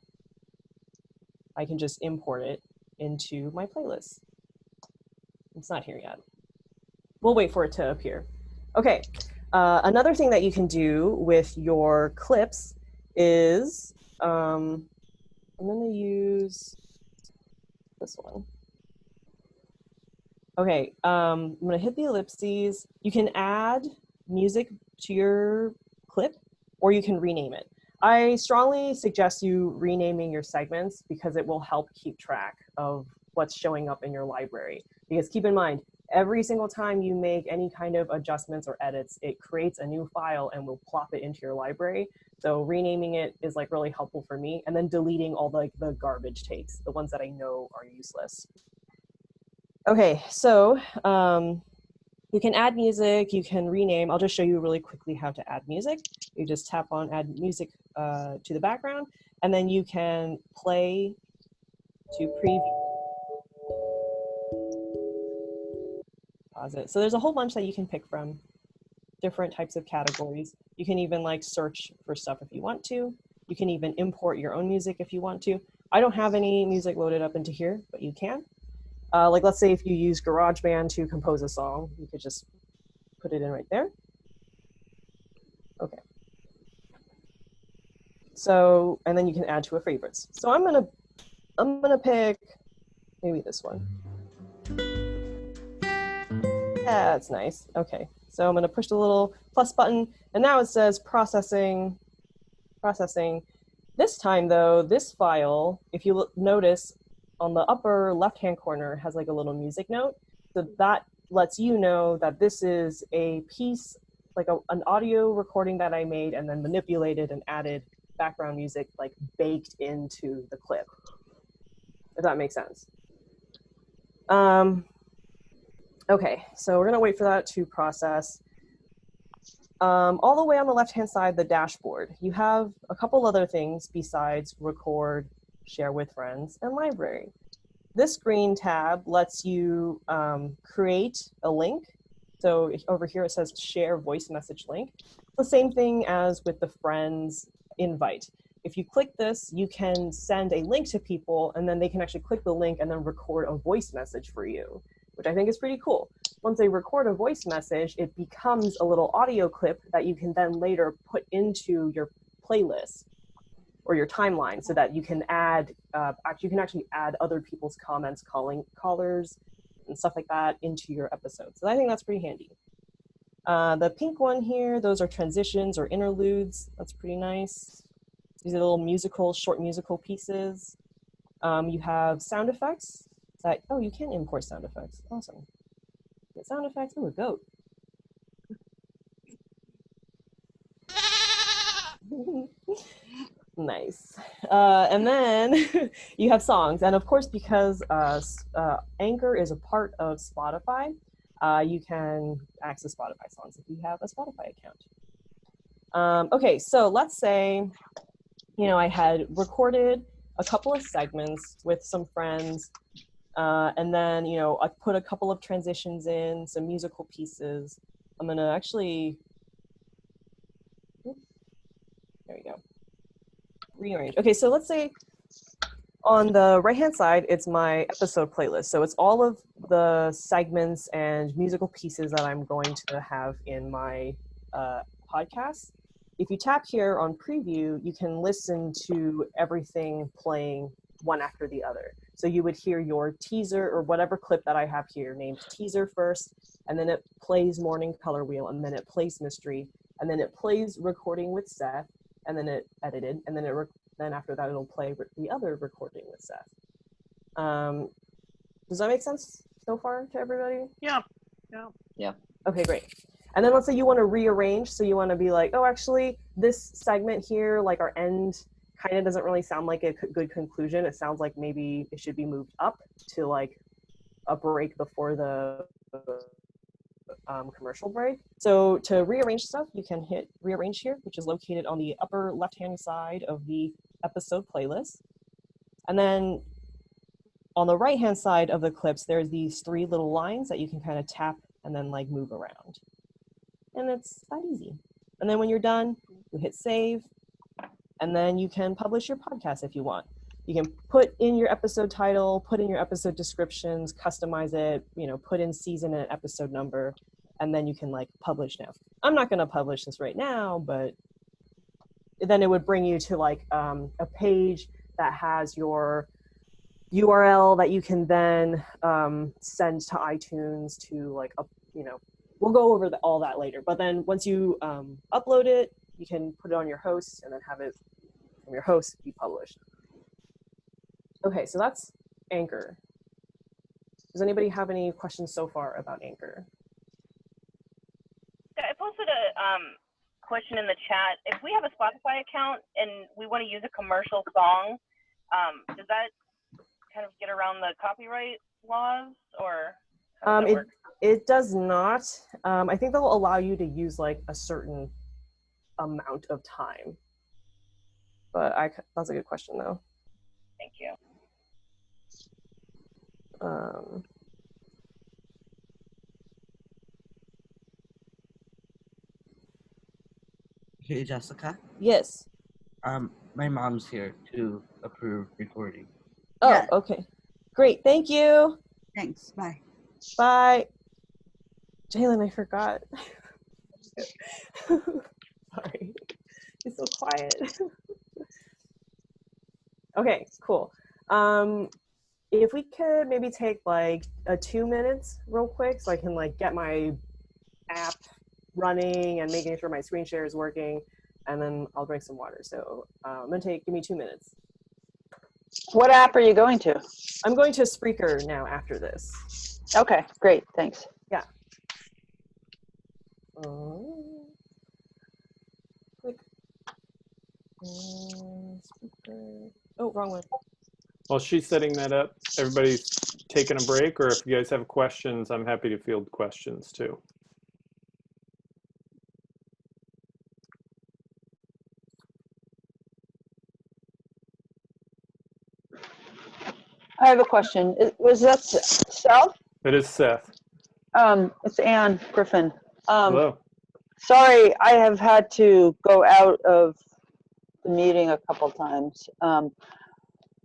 Speaker 1: I can just import it into my playlist. It's not here yet. We'll wait for it to appear. Okay, uh, another thing that you can do with your clips is, um, I'm gonna use this one. Okay, um, I'm gonna hit the ellipses. You can add music to your clip or you can rename it. I strongly suggest you renaming your segments because it will help keep track of what's showing up in your library. Because keep in mind, every single time you make any kind of adjustments or edits, it creates a new file and will plop it into your library. So renaming it is like really helpful for me. And then deleting all the, like the garbage takes, the ones that I know are useless. Okay, so um, you can add music, you can rename. I'll just show you really quickly how to add music. You just tap on add music uh, to the background, and then you can play to preview. Pause it. So there's a whole bunch that you can pick from, different types of categories. You can even like search for stuff if you want to. You can even import your own music if you want to. I don't have any music loaded up into here, but you can. Uh, like let's say if you use GarageBand to compose a song, you could just put it in right there. Okay. So, and then you can add to a favorites. So I'm gonna, I'm gonna pick maybe this one. That's nice. Okay, so I'm gonna push the little plus button, and now it says processing, processing. This time though, this file, if you notice, on the upper left-hand corner has like a little music note. So that lets you know that this is a piece, like a, an audio recording that I made and then manipulated and added background music like baked into the clip, if that makes sense. Um, okay, so we're gonna wait for that to process. Um, all the way on the left-hand side, the dashboard, you have a couple other things besides record, share with friends, and library. This green tab lets you um, create a link. So over here it says share voice message link. The same thing as with the friends invite. If you click this, you can send a link to people and then they can actually click the link and then record a voice message for you, which I think is pretty cool. Once they record a voice message, it becomes a little audio clip that you can then later put into your playlist or your timeline so that you can add, uh, you can actually add other people's comments, calling callers and stuff like that into your episode. So I think that's pretty handy. Uh, the pink one here, those are transitions or interludes. That's pretty nice. These are little musical, short musical pieces. Um, you have sound effects. That, oh, you can import sound effects. Awesome. Get sound effects. Oh, a goat. nice. Uh, and then you have songs. And of course, because uh, uh, Anchor is a part of Spotify, uh, you can access Spotify songs if you have a Spotify account. Um, okay, so let's say, you know, I had recorded a couple of segments with some friends, uh, and then, you know, I put a couple of transitions in, some musical pieces. I'm gonna actually, there we go, rearrange. Okay, so let's say on the right hand side, it's my episode playlist. So it's all of the segments and musical pieces that I'm going to have in my uh, podcast. If you tap here on preview, you can listen to everything playing one after the other. So you would hear your teaser or whatever clip that I have here named teaser first, and then it plays morning color wheel, and then it plays mystery, and then it plays recording with Seth, and then it edited, and then it then after that it'll play the other recording with Seth. Um, does that make sense so far to everybody?
Speaker 3: Yeah. Yeah.
Speaker 5: Yeah.
Speaker 1: Okay, great. And then let's say you want to rearrange. So you want to be like, oh, actually, this segment here, like our end, kind of doesn't really sound like a good conclusion. It sounds like maybe it should be moved up to like a break before the um, commercial break. So to rearrange stuff, you can hit rearrange here, which is located on the upper left-hand side of the episode playlist. And then on the right-hand side of the clips, there's these three little lines that you can kind of tap and then like move around. And it's that easy. And then when you're done, you hit save, and then you can publish your podcast if you want. You can put in your episode title, put in your episode descriptions, customize it, you know, put in season and episode number, and then you can like publish now. I'm not going to publish this right now, but then it would bring you to like um, a page that has your URL that you can then um, send to iTunes to like, up, you know, we'll go over the, all that later. But then once you um, upload it, you can put it on your host and then have it from your host be published. Okay, so that's Anchor. Does anybody have any questions so far about Anchor?
Speaker 4: Yeah, I posted a um, question in the chat. If we have a Spotify account and we want to use a commercial song, um, does that kind of get around the copyright laws or
Speaker 1: Um, it,
Speaker 4: work?
Speaker 1: it does not. Um, I think they'll allow you to use like a certain amount of time. But I, that's a good question though.
Speaker 4: Thank you.
Speaker 1: Um,
Speaker 7: Hey Jessica,
Speaker 1: yes.
Speaker 7: um, my mom's here to approve recording.
Speaker 1: Oh,
Speaker 8: Yeah.
Speaker 1: okay. Great. Thank you.
Speaker 8: Thanks. Bye.
Speaker 1: Bye. Jalen, I forgot. Sorry. It's so quiet. okay, cool. Um, if we could maybe take like a two minutes real quick so I can like get my app running and making sure my screen share is working and then I'll drink some water. So uh, I'm gonna take, give me two minutes.
Speaker 5: What app are you going to?
Speaker 1: I'm going to Spreaker now after this.
Speaker 5: Okay, great, thanks. Yeah.
Speaker 1: Um, click. Uh, speaker. Oh, wrong one.
Speaker 6: While she's setting that up, everybody's taking a break, or if you guys have questions, I'm happy to field questions too.
Speaker 5: I have a question. Is- Was that Seth?
Speaker 6: It is Seth.
Speaker 5: Um, it's Ann Griffin. Um,
Speaker 6: Hello.
Speaker 5: sorry, I have had to go out of the meeting a couple times. Um,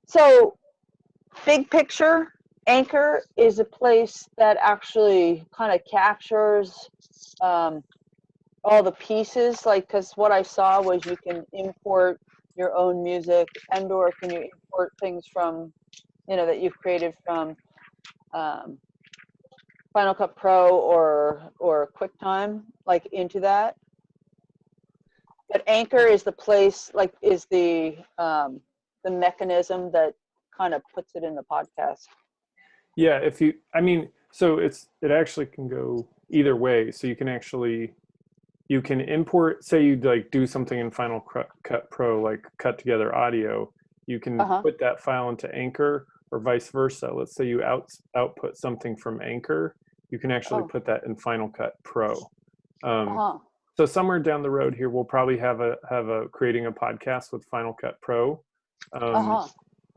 Speaker 5: so, big picture, Anchor is a place that actually kind of captures um, all the pieces. Like, because what I saw was you can import your own music, and/or can you import things from, you know, that you've created from um, Final Cut Pro or or QuickTime, like into that. But Anchor is the place, like, is the um, the mechanism that kind of puts it in the podcast.
Speaker 6: Yeah, if you, I mean, so it's it actually can go either way. So you can actually, you can import. Say you like do something in Final Cut Pro, like cut together audio. You can
Speaker 5: Uh-huh.
Speaker 6: put that file into Anchor, or vice versa. Let's say you out output something from Anchor, you can actually
Speaker 5: Oh.
Speaker 6: put that in Final Cut Pro. Um,
Speaker 5: Uh-huh.
Speaker 6: So somewhere down the road here, we'll probably have a have a creating a podcast with Final Cut Pro. Um,
Speaker 5: Uh-huh.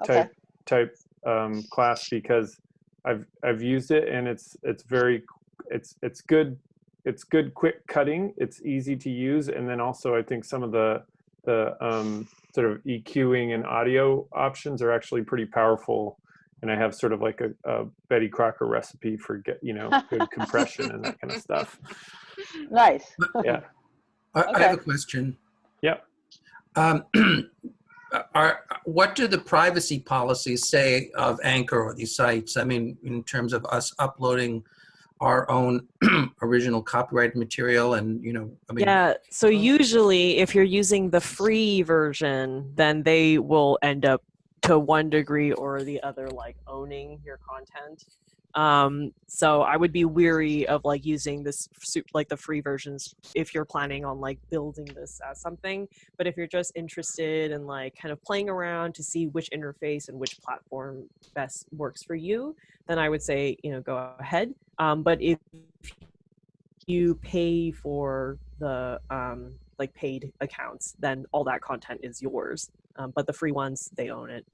Speaker 5: Okay.
Speaker 6: type type um, class because I've I've used it and it's it's very it's it's good it's good quick cutting it's easy to use and then also I think some of the the um, sort of EQing and audio options are actually pretty powerful and I have sort of like a, a Betty Crocker recipe for get you know good compression and that kind of stuff
Speaker 5: Nice.
Speaker 6: yeah
Speaker 2: I, I have a question.
Speaker 6: Yep.
Speaker 2: Um, are, what do the privacy policies say of Anchor or these sites? I mean, in terms of us uploading our own original copyrighted material and, you know, I mean,
Speaker 1: yeah. So usually, if you're using the free version, then they will end up to one degree or the other, like owning your content. Um, so I would be weary of like using this like the free versions if you're planning on like building this as something. But if you're just interested in like kind of playing around to see which interface and which platform best works for you, then I would say you know go ahead. Um, but if you pay for the um, like paid accounts, then all that content is yours. Um, but the free ones, they own it.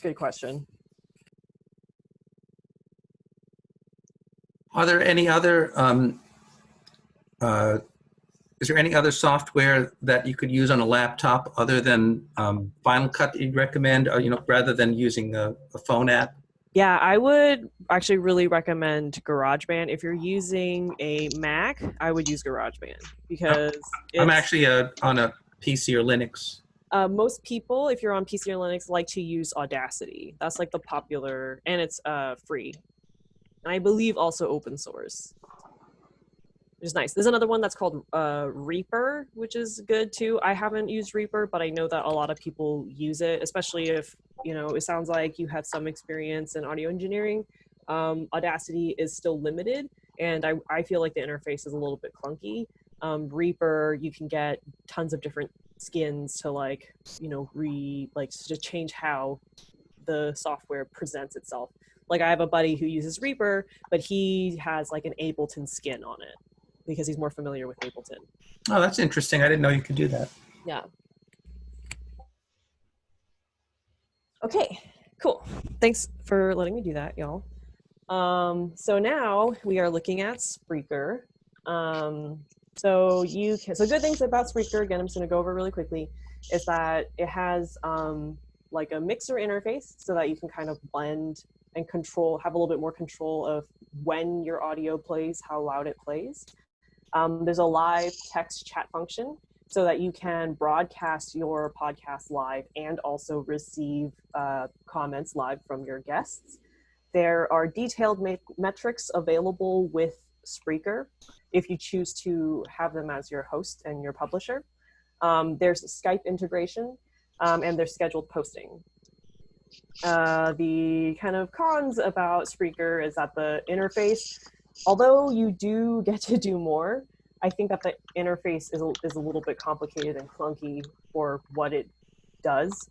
Speaker 1: It's a good question.
Speaker 2: are there any other, um, uh, is there any other software that you could use on a laptop other than um, Final Cut that you'd recommend, or, you know, rather than using a, a phone app?
Speaker 1: Yeah, I would actually really recommend GarageBand. If you're using a Mac, I would use GarageBand because
Speaker 2: I'm actually uh on a PC or Linux.
Speaker 1: Uh, most people, if you're on PC or Linux, like to use Audacity. That's like the popular, and it's uh, free. And I believe also open source. which is nice. There's another one that's called uh, Reaper, which is good too. I haven't used Reaper, but I know that a lot of people use it, especially if you know it sounds like you have some experience in audio engineering. Um, Audacity is still limited, and I, I feel like the interface is a little bit clunky. Um, Reaper, you can get tons of different skins to like you know re like to change how the software presents itself. Like I have a buddy who uses Reaper, but he has like an Ableton skin on it because he's more familiar with Ableton.
Speaker 2: Oh, that's interesting. I didn't know you could do that.
Speaker 1: Yeah. Okay, cool. Thanks for letting me do that, y'all. Um, so now we are looking at Spreaker. Um, so you can, so good things about Spreaker, again, I'm just gonna go over really quickly, is that it has um, like a mixer interface so that you can kind of blend and control, have a little bit more control of when your audio plays, how loud it plays. Um, there's a live text chat function so that you can broadcast your podcast live and also receive uh, comments live from your guests. There are detailed metrics available with Spreaker if you choose to have them as your host and your publisher. Um, there's Skype integration um, and there's scheduled posting. Uh, the kind of cons about Spreaker is that the interface, although you do get to do more, I think that the interface is a, is a little bit complicated and clunky for what it does.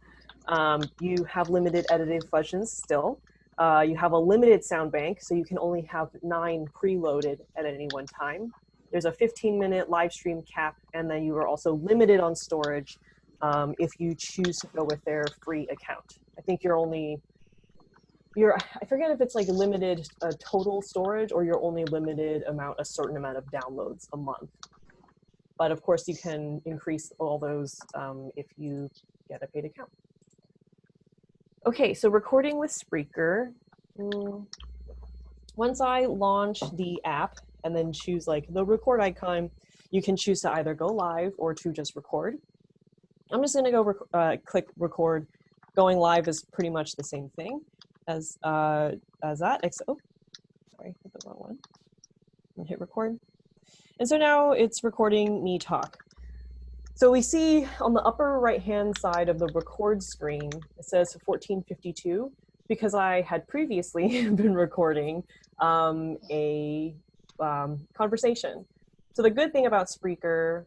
Speaker 1: Um, you have limited editing functions still. Uh, you have a limited sound bank, so you can only have nine preloaded at any one time. There's a 15 minute live stream cap, and then you are also limited on storage um, if you choose to go with their free account. I think you're only you're I forget if it's like limited uh, total storage or you're only limited amount a certain amount of downloads a month. But of course, you can increase all those um, if you get a paid account. Okay, so recording with Spreaker. Mm, once I launch the app and then choose like the record icon, you can choose to either go live or to just record. I'm just gonna go rec uh, click record. Going live is pretty much the same thing as uh, as that. Except, oh, sorry, hit the wrong one. And hit record. And so now it's recording me talk. So we see on the upper right hand side of the record screen, it says 1452 because I had previously been recording um, a um, conversation. So the good thing about Spreaker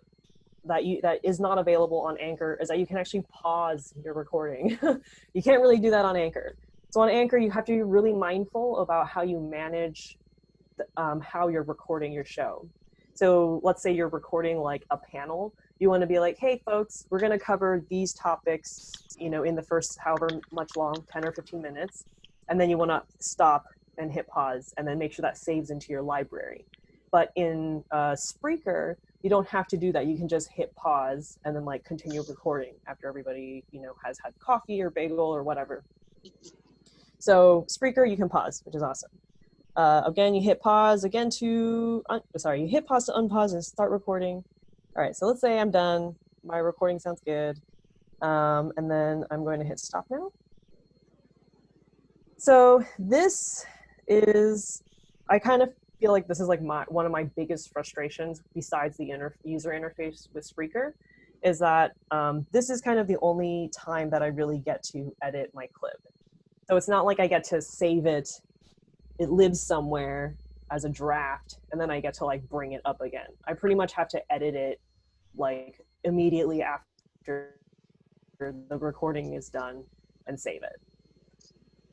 Speaker 1: that you that is not available on Anchor is that you can actually pause your recording. you can't really do that on Anchor. So on Anchor, you have to be really mindful about how you manage the, um, how you're recording your show. So let's say you're recording like a panel. You want to be like, hey, folks, we're going to cover these topics, you know, in the first however much long, 10 or 15 minutes. And then you want to stop and hit pause and then make sure that saves into your library. But in uh, Spreaker, you don't have to do that. You can just hit pause and then like continue recording after everybody, you know, has had coffee or bagel or whatever. So Spreaker, you can pause, which is awesome. Uh, again, you hit pause again to, sorry, you hit pause to unpause and start recording. All right, so let's say I'm done. My recording sounds good. Um, and then I'm going to hit stop now. So this is, I kind of feel like this is like my one of my biggest frustrations besides the inter user interface with Spreaker is that um, this is kind of the only time that I really get to edit my clip. So it's not like I get to save it, it lives somewhere as a draft, and then I get to like bring it up again. I pretty much have to edit it like immediately after the recording is done and save it.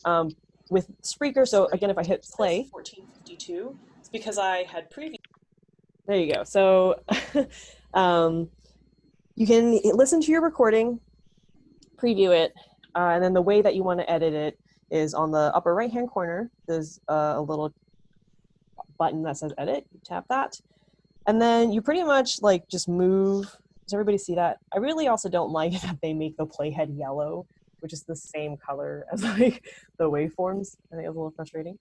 Speaker 1: Um, with Spreaker, so again, if I hit play, 1452, it's because I had previous. There you go. So um, you can listen to your recording, preview it, uh, and then the way that you want to edit it is on the upper right hand corner. There's uh, a little button that says edit. You tap that. And then you pretty much like just move. Does everybody see that? I really also don't like that they make the playhead yellow, which is the same color as like the waveforms. I think it's a little frustrating.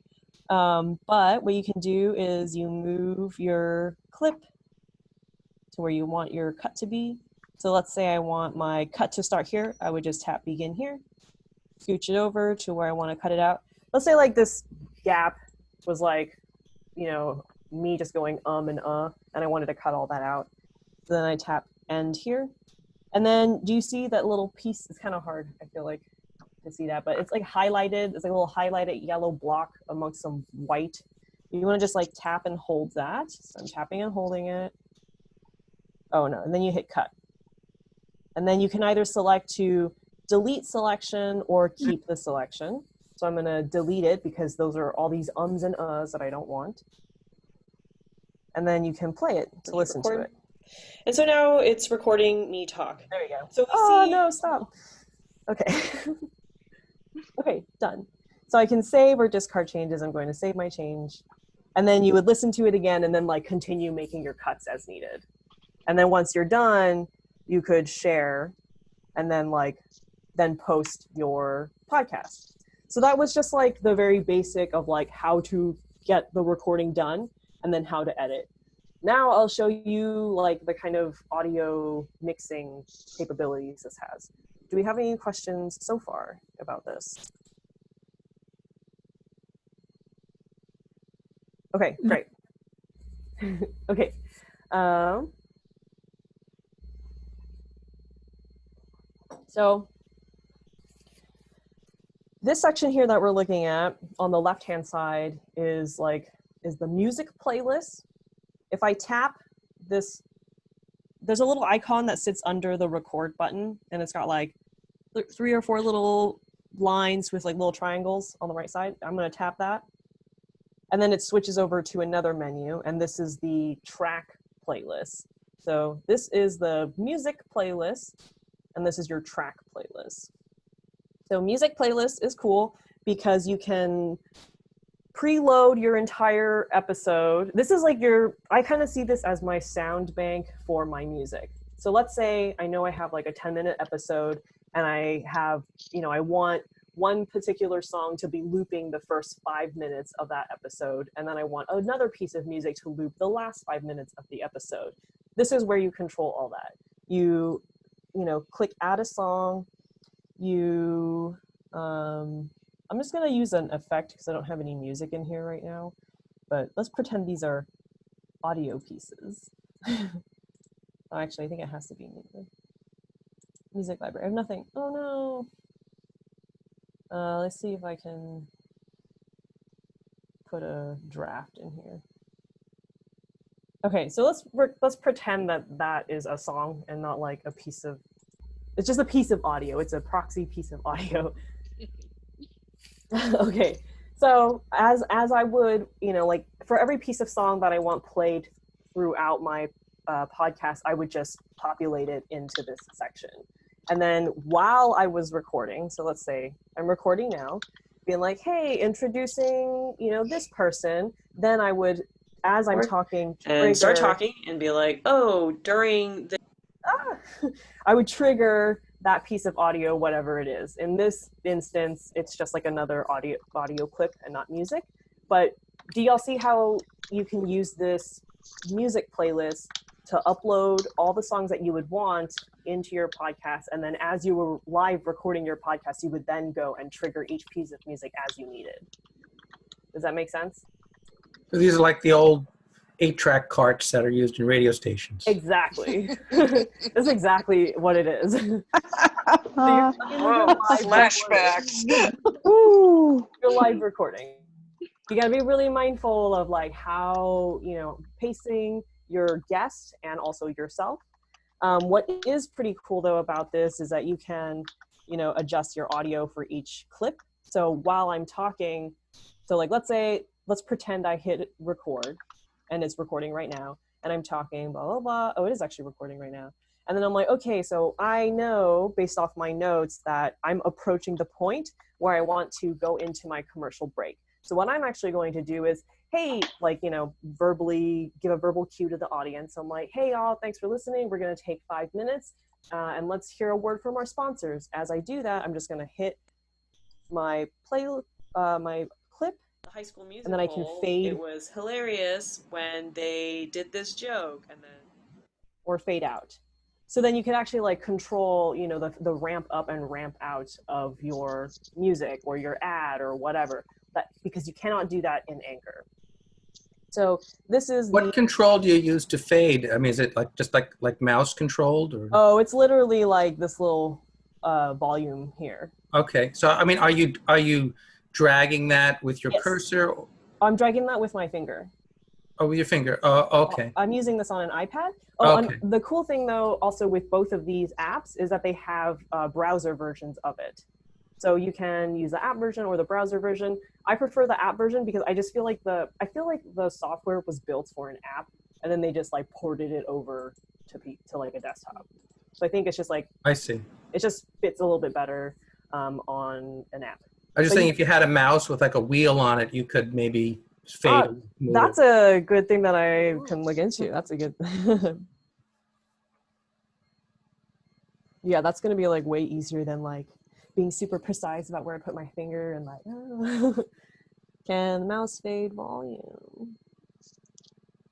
Speaker 1: Um, but what you can do is you move your clip to where you want your cut to be. So let's say I want my cut to start here. I would just tap begin here, scooch it over to where I want to cut it out. Let's say like this gap was like, you know, me just going um and uh. and I wanted to cut all that out. So then I tap end here. And then do you see that little piece? It's kind of hard, I feel like, to see that, but it's like highlighted. It's like a little highlighted yellow block amongst some white. You want to just like tap and hold that. So I'm tapping and holding it. Oh no, and then you hit cut. And then you can either select to delete selection or keep the selection. So I'm gonna delete it because those are all these ums and uhs that I don't want. And then you can play it to listen to it.
Speaker 8: And so now it's recording me talk.
Speaker 1: There you go.
Speaker 8: So we
Speaker 1: Oh
Speaker 8: see
Speaker 1: no, stop. Okay. okay, done. So I can save or discard changes. I'm going to save my change. And then you would listen to it again and then like continue making your cuts as needed. And then once you're done, you could share and then like then post your podcast. So that was just like the very basic of like how to get the recording done and then how to edit. Now I'll show you like the kind of audio mixing capabilities this has. Do we have any questions so far about this? Okay, great. okay. Um, so this section here that we're looking at on the left hand side is like is the music playlist. If I tap this, there's a little icon that sits under the record button and it's got like th- three or four little lines with like little triangles on the right side. I'm gonna tap that. And then it switches over to another menu and this is the track playlist. So this is the music playlist and this is your track playlist. So music playlist is cool because you can preload your entire episode. This is like your, I kind of see this as my sound bank for my music. So let's say I know I have like a 10 minute episode and I have, you know, I want one particular song to be looping the first five minutes of that episode. And then I want another piece of music to loop the last five minutes of the episode. This is where you control all that. You, you know, click add a song, you, um, I'm just gonna use an effect because I don't have any music in here right now, but let's pretend these are audio pieces. oh, actually, I think it has to be music. Music library. I have nothing. Oh no. Uh, let's see if I can put a draft in here. Okay, so let's let's pretend that that is a song and not like a piece of. It's just a piece of audio. It's a proxy piece of audio. okay, so as as I would, you know, like for every piece of song that I want played throughout my uh, podcast, I would just populate it into this section. And then while I was recording, so let's say I'm recording now, being like, hey, introducing, you know, this person, then I would, as I'm
Speaker 8: Or-
Speaker 1: talking,
Speaker 8: and start talking and be like, oh, during the
Speaker 1: I would trigger that piece of audio, whatever it is. In this instance, it's just like another audio audio clip and not music. But do y'all see how you can use this music playlist to upload all the songs that you would want into your podcast, and then as you were live recording your podcast, you would then go and trigger each piece of music as you needed. Does that make sense?
Speaker 2: So these are like the old eight-track carts that are used in radio stations.
Speaker 1: Exactly. That's exactly what it is. So you're
Speaker 5: Uh,
Speaker 3: Whoa,
Speaker 1: live
Speaker 3: flashbacks.
Speaker 5: ooh.
Speaker 1: your live recording. You got to be really mindful of like how you know pacing your guest and also yourself. Um, what is pretty cool though about this is that you can you know adjust your audio for each clip. So while I'm talking, so like let's say let's pretend I hit record and it's recording right now and I'm talking blah blah blah. Oh, it is actually recording right now. And then I'm like, okay, so I know based off my notes that I'm approaching the point where I want to go into my commercial break. So what I'm actually going to do is, hey, like, you know, verbally give a verbal cue to the audience. I'm like, hey, y'all, thanks for listening. We're going to take five minutes uh, and let's hear a word from our sponsors. As I do that, I'm just going to hit my play, uh, my clip.
Speaker 8: The high school musical.
Speaker 1: And then I can fade-
Speaker 8: It was hilarious when they did this joke, and then
Speaker 1: or fade out. So then you can actually like control, you know, the, the ramp up and ramp out of your music or your ad or whatever. That because you cannot do that in Anchor. So this is
Speaker 2: What
Speaker 1: the,
Speaker 2: control do you use to fade? I mean, is it like just like like mouse controlled or?
Speaker 1: oh, it's literally like this little uh, volume here.
Speaker 2: Okay, so I mean, are you are you dragging that with your
Speaker 1: Yes.
Speaker 2: cursor?
Speaker 1: I'm dragging that with my finger.
Speaker 2: Oh, with your finger. Oh, okay.
Speaker 1: I'm using this on an iPad. Oh,
Speaker 2: Okay.
Speaker 1: the cool thing though, also with both of these apps, is that they have uh, browser versions of it. So you can use the app version or the browser version. I prefer the app version because I just feel like the I feel like the software was built for an app, and then they just like ported it over to to like a desktop. So I think it's just like
Speaker 2: I see.
Speaker 1: it just fits a little bit better um, on an app.
Speaker 2: I was just
Speaker 1: But
Speaker 2: saying,
Speaker 1: you-
Speaker 2: if you had a mouse with like a wheel on it, you could maybe fade.
Speaker 1: Ah,
Speaker 2: and move
Speaker 1: That's a good thing that I can look into. That's a good. yeah, that's gonna be like way easier than like being super precise about where I put my finger and like. oh. can the mouse fade volume?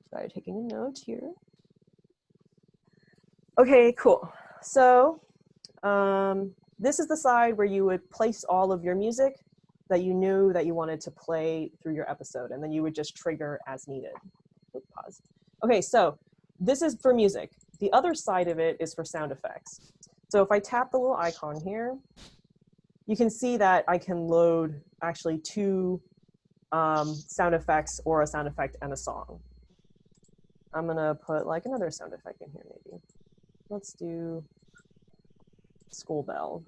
Speaker 1: Sorry, taking a note here. Okay, cool. So, um, this is the side where you would place all of your music that you knew that you wanted to play through your episode, and then you would just trigger as needed. Pause. Okay, so this is for music. The other side of it is for sound effects. So if I tap the little icon here, you can see that I can load actually two um, sound effects or a sound effect and a song. I'm gonna put like another sound effect in here maybe. Let's do school bell.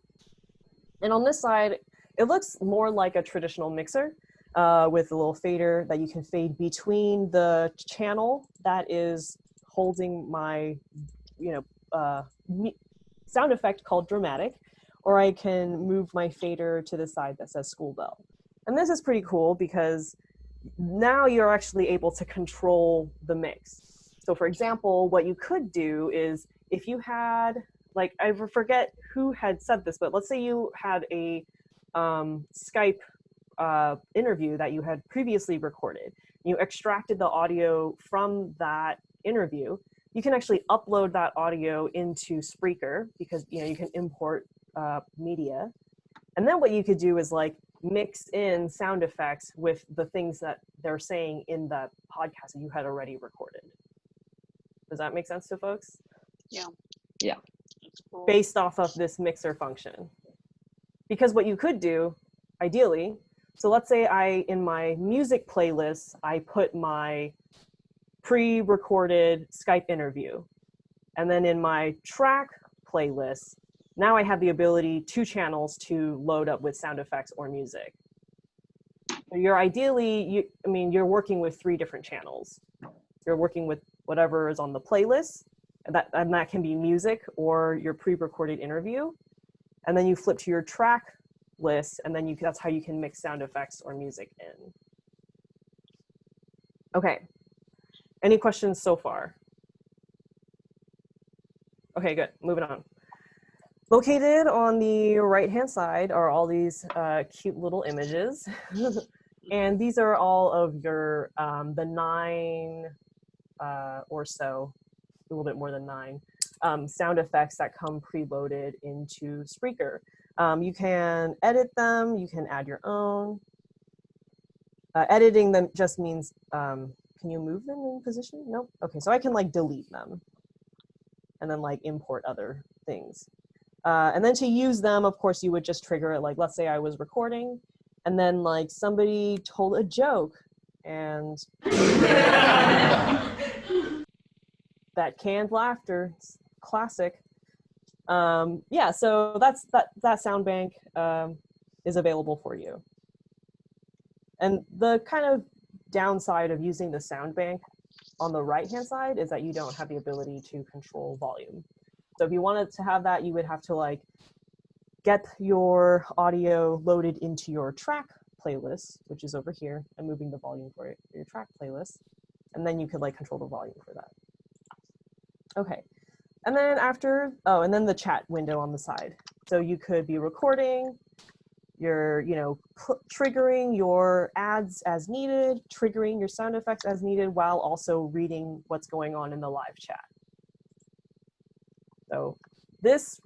Speaker 1: And on this side, it looks more like a traditional mixer uh, with a little fader that you can fade between the channel that is holding my, you know, uh, sound effect called dramatic, or I can move my fader to the side that says school bell. And this is pretty cool because now you're actually able to control the mix. So for example, what you could do is if you had, like, I forget who had said this, but let's say you had a um, Skype uh, interview that you had previously recorded. You extracted the audio from that interview. You can actually upload that audio into Spreaker because you know you can import uh, media. And then what you could do is like mix in sound effects with the things that they're saying in the podcast that you had already recorded. Does that make sense to folks?
Speaker 3: Yeah. cool.
Speaker 1: Based off of this mixer function. Because what you could do, ideally, so let's say I, in my music playlist, I put my pre-recorded Skype interview. And then in my track playlist, now I have the ability, two channels to load up with sound effects or music. You're ideally, you, I mean, you're working with three different channels. You're working with whatever is on the playlist, that, and that can be music or your pre-recorded interview. And then you flip to your track list, and then you that's how you can mix sound effects or music in. Okay. Any questions so far? Okay, good. Moving on. Located on the right-hand side are all these uh, cute little images. and these are all of your, um, the nine uh, or so, a little bit more than nine, um, sound effects that come preloaded into Spreaker. Um, you can edit them, you can add your own. Uh, editing them just means, um, can you move them in position? No? Okay, so I can like delete them and then like import other things. Uh, and then to use them, of course, you would just trigger it. Like, let's say I was recording and then like somebody told a joke and that canned laughter, classic. Um, yeah, so that's that that sound bank um, is available for you. And the kind of downside of using the sound bank on the right hand side is that you don't have the ability to control volume. So if you wanted to have that, you would have to like get your audio loaded into your track playlist, which is over here, and moving the volume for your track playlist. And then you could like control the volume for that. Okay. And then after, oh, and then the chat window on the side. So you could be recording, you're, you know, triggering your ads as needed, triggering your sound effects as needed, while also reading what's going on in the live chat. So this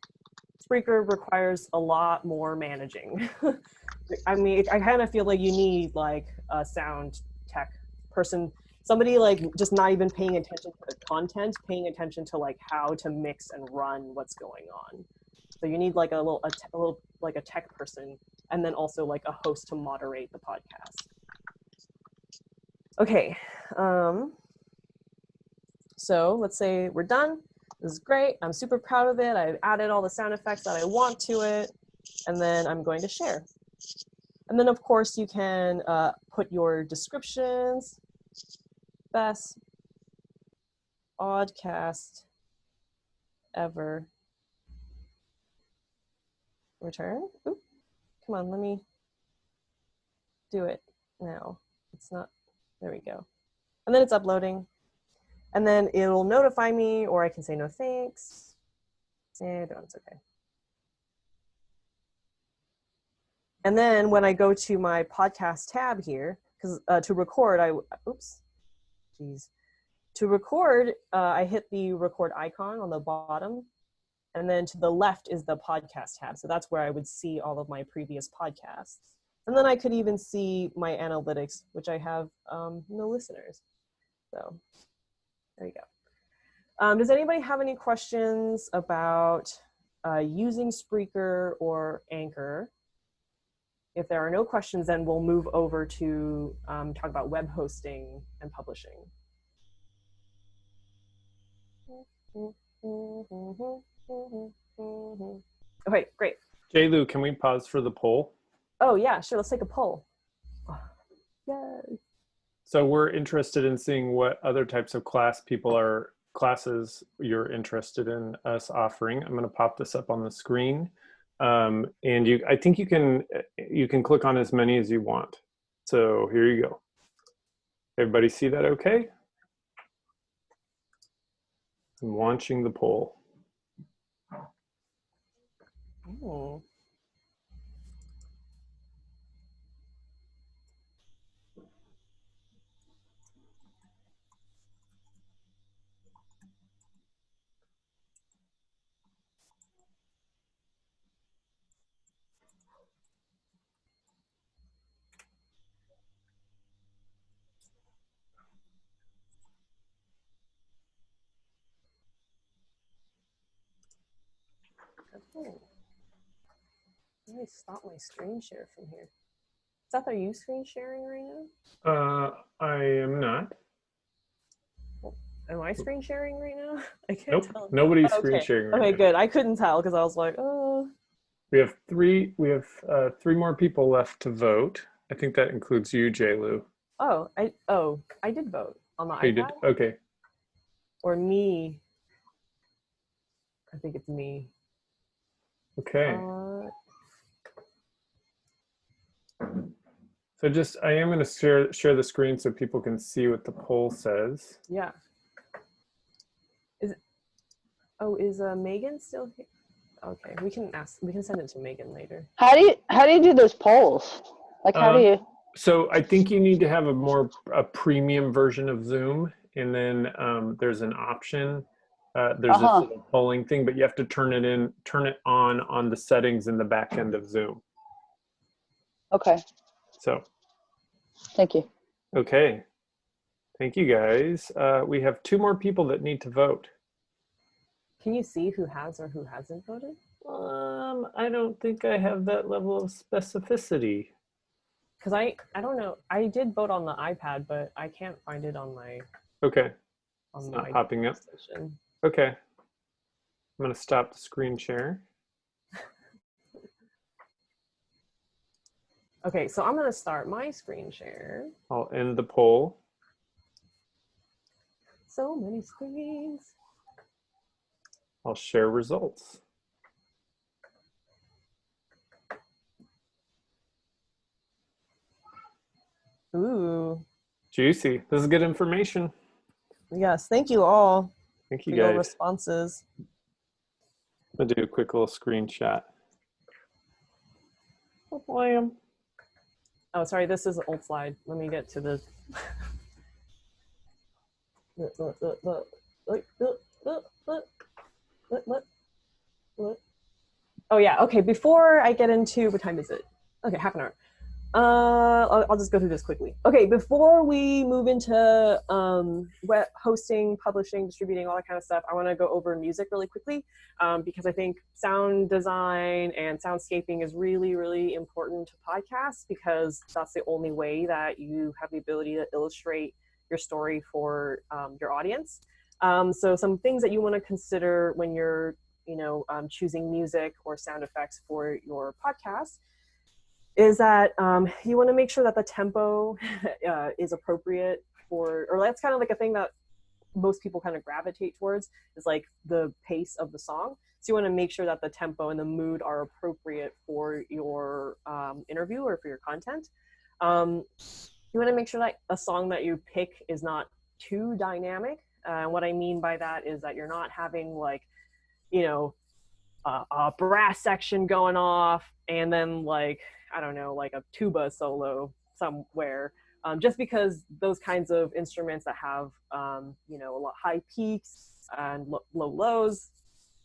Speaker 1: Spreaker requires a lot more managing. I mean, I kind of feel like you need like a sound tech person somebody like just not even paying attention to the content, paying attention to like how to mix and run what's going on. So you need like a little, a, little like a tech person, and then also like a host to moderate the podcast. Okay, um, so let's say we're done. This is great. I'm super proud of it. I've added all the sound effects that I want to it, and then I'm going to share. And then of course you can uh, put your descriptions, best oddcast ever return. Come on, let me do it now. It's not, there we go. And then it's uploading. And then it'll notify me or I can say no thanks. Eh, it's okay. And then when I go to my podcast tab here, because uh, to record, I, oops, To record, uh, I hit the record icon on the bottom. And then to the left is the podcast tab. So that's where I would see all of my previous podcasts. And then I could even see my analytics, which I have um, no listeners. So there you go. Um, does anybody have any questions about uh, using Spreaker or Anchor? If there are no questions, then we'll move over to um, talk about web hosting and publishing. Okay, great.
Speaker 6: J. Lou, can we pause for the poll?
Speaker 1: Oh yeah, sure. Let's take a poll. Yay.
Speaker 6: So we're interested in seeing what other types of class people are classes you're interested in us offering. I'm going to pop this up on the screen. Um, and you, I think you can, you can click on as many as you want. So here you go. Everybody see that okay? I'm launching the poll.
Speaker 1: Oh. Let me stop my screen share from here. Seth, are you screen sharing right now?
Speaker 6: Uh, I am not.
Speaker 1: Am I screen sharing right now? I can't
Speaker 6: Nope,
Speaker 1: tell.
Speaker 6: nobody's
Speaker 1: Oh,
Speaker 6: screen sharing right
Speaker 1: Okay,
Speaker 6: now.
Speaker 1: good. I couldn't tell because I was like, oh.
Speaker 6: We have three, we have uh, three more people left to vote. I think that includes you, J. Lou.
Speaker 1: Oh, I oh, I did vote on the
Speaker 6: Oh, you did, okay.
Speaker 1: Or me. I think it's me.
Speaker 6: Okay.
Speaker 1: Uh,
Speaker 6: So just, I am gonna share, share the screen so people can see what the poll says.
Speaker 1: yeah. Is it, oh, is uh, Megan still here? Okay, we can ask. We can send it to Megan later.
Speaker 5: How do you how do you do those polls? Like how do
Speaker 6: Um,
Speaker 5: you?
Speaker 6: So I think you need to have a more, a premium version of Zoom. And then um, there's an option. Uh, there's
Speaker 5: Uh-huh.
Speaker 6: this polling thing, but you have to turn it in, turn it on on the settings in the back end of Zoom.
Speaker 5: Okay,
Speaker 6: So,
Speaker 5: thank you.
Speaker 6: okay. Thank you guys. Uh, we have two more people that need to vote.
Speaker 1: Can you see who has or who hasn't voted?
Speaker 6: Um, I don't think I have that level of specificity.
Speaker 1: Because I I don't know. I did vote on the iPad, but I can't find it on my
Speaker 6: Okay,
Speaker 1: on
Speaker 6: it's
Speaker 1: my
Speaker 6: not popping up.
Speaker 1: station.
Speaker 6: Okay. I'm gonna stop the screen share.
Speaker 1: Okay, so I'm gonna start my screen share.
Speaker 6: I'll end the poll.
Speaker 1: So many screens.
Speaker 6: I'll share results.
Speaker 1: Ooh,
Speaker 6: Juicy. This is good information.
Speaker 1: yes. Thank you all
Speaker 6: Thank
Speaker 1: for
Speaker 6: you
Speaker 1: your
Speaker 6: guys.
Speaker 1: responses.
Speaker 6: I'm gonna do a quick little screenshot. Blam.
Speaker 1: Oh, sorry. This is an old slide. Let me get to the. Oh yeah. Okay. Before I get into what time is it? Okay, half an hour. Uh, I'll, I'll just go through this quickly. Okay, before we move into um, web hosting, publishing, distributing, all that kind of stuff, I want to go over music really quickly um, because I think sound design and soundscaping is really, really important to podcasts because that's the only way that you have the ability to illustrate your story for um, your audience. Um, so some things that you want to consider when you're, you know, um, choosing music or sound effects for your podcast is that um, you want to make sure that the tempo uh, is appropriate for, or that's kind of like a thing that most people kind of gravitate towards is like the pace of the song. So you want to make sure that the tempo and the mood are appropriate for your um, interview or for your content. Um, you want to make sure that a song that you pick is not too dynamic. Uh, what I mean by that is that you're not having like, you know, a brass section going off and then like I don't know, like a tuba solo somewhere. Um, just because those kinds of instruments that have, um, you know, a lot high peaks and lo low lows,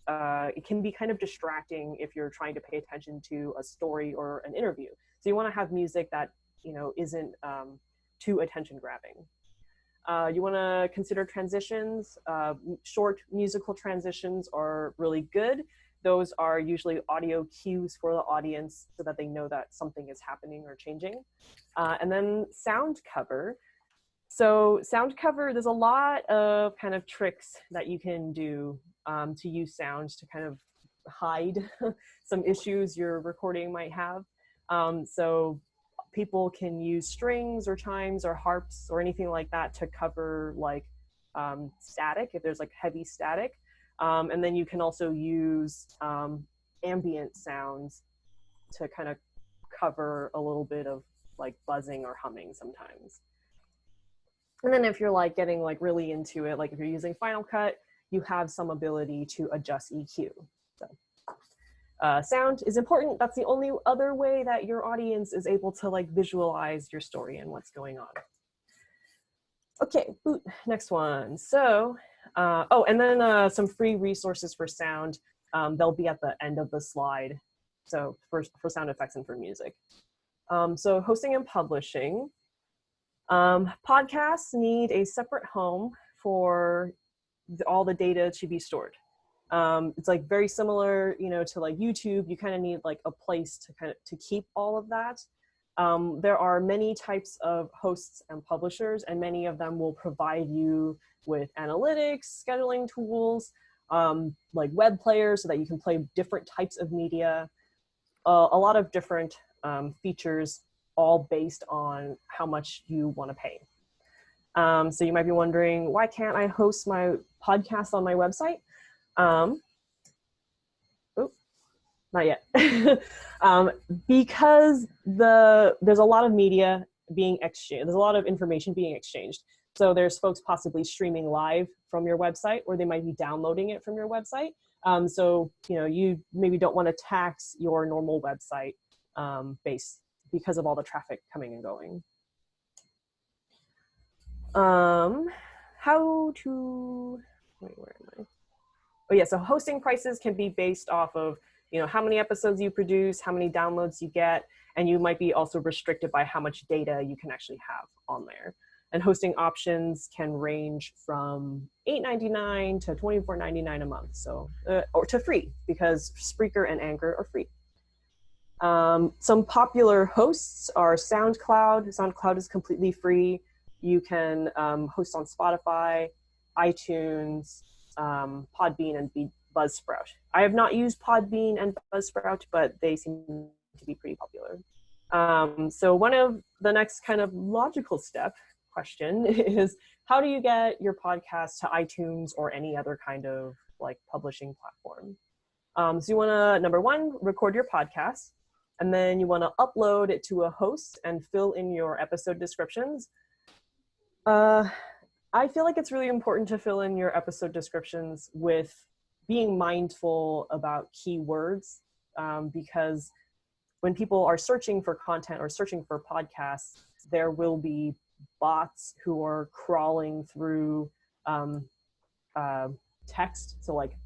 Speaker 1: uh, it can be kind of distracting if you're trying to pay attention to a story or an interview. So you want to have music that, you know, isn't um, too attention grabbing. Uh, you want to consider transitions. Uh, short musical transitions are really good those are usually audio cues for the audience so that they know that something is happening or changing. Uh, and then sound cover. So sound cover, there's a lot of kind of tricks that you can do um, to use sound to kind of hide some issues your recording might have. Um, so people can use strings or chimes or harps or anything like that to cover like um, static, if there's like heavy static. Um, and then you can also use um, ambient sounds to kind of cover a little bit of like buzzing or humming sometimes. And then if you're like getting like really into it, like if you're using Final Cut, you have some ability to adjust EQ. So uh, sound is important. That's the only other way that your audience is able to like visualize your story and what's going on. Okay, next one. So uh, oh, and then uh, some free resources for sound. Um, they'll be at the end of the slide. So for, for sound effects and for music. Um, so hosting and publishing. Um, podcasts need a separate home for the, all the data to be stored. Um, it's like very similar, you know, to like YouTube. You kind of need like a place to kind of to keep all of that. Um, there are many types of hosts and publishers, and many of them will provide you with analytics, scheduling tools, um, like web players so that you can play different types of media, uh, a lot of different um, features all based on how much you want to pay. Um, so you might be wondering, why can't I host my podcast on my website? Um, not yet. um, because the there's a lot of media being exchanged, there's a lot of information being exchanged. So there's folks possibly streaming live from your website or they might be downloading it from your website. Um, so, you know, you maybe don't want to tax your normal website um, base because of all the traffic coming and going. Um, how to, wait, where am I? Oh yeah, so hosting prices can be based off of, you know, how many episodes you produce, how many downloads you get, and you might be also restricted by how much data you can actually have on there and hosting options can range from $8.99 to $24.99 a month, so uh, or to free because Spreaker and Anchor are free. Um, some popular hosts are SoundCloud. SoundCloud is completely free. You can um, host on Spotify, iTunes, um, Podbean, and Buzzsprout. I have not used Podbean and Buzzsprout, but they seem to be pretty popular. Um, so one of the next kind of logical step question is how do you get your podcast to iTunes or any other kind of like publishing platform? Um, so you want to, number one, record your podcast, and then you want to upload it to a host and fill in your episode descriptions. Uh, I feel like it's really important to fill in your episode descriptions with being mindful about keywords um, because when people are searching for content or searching for podcasts, there will be bots who are crawling through um, uh, text. So like,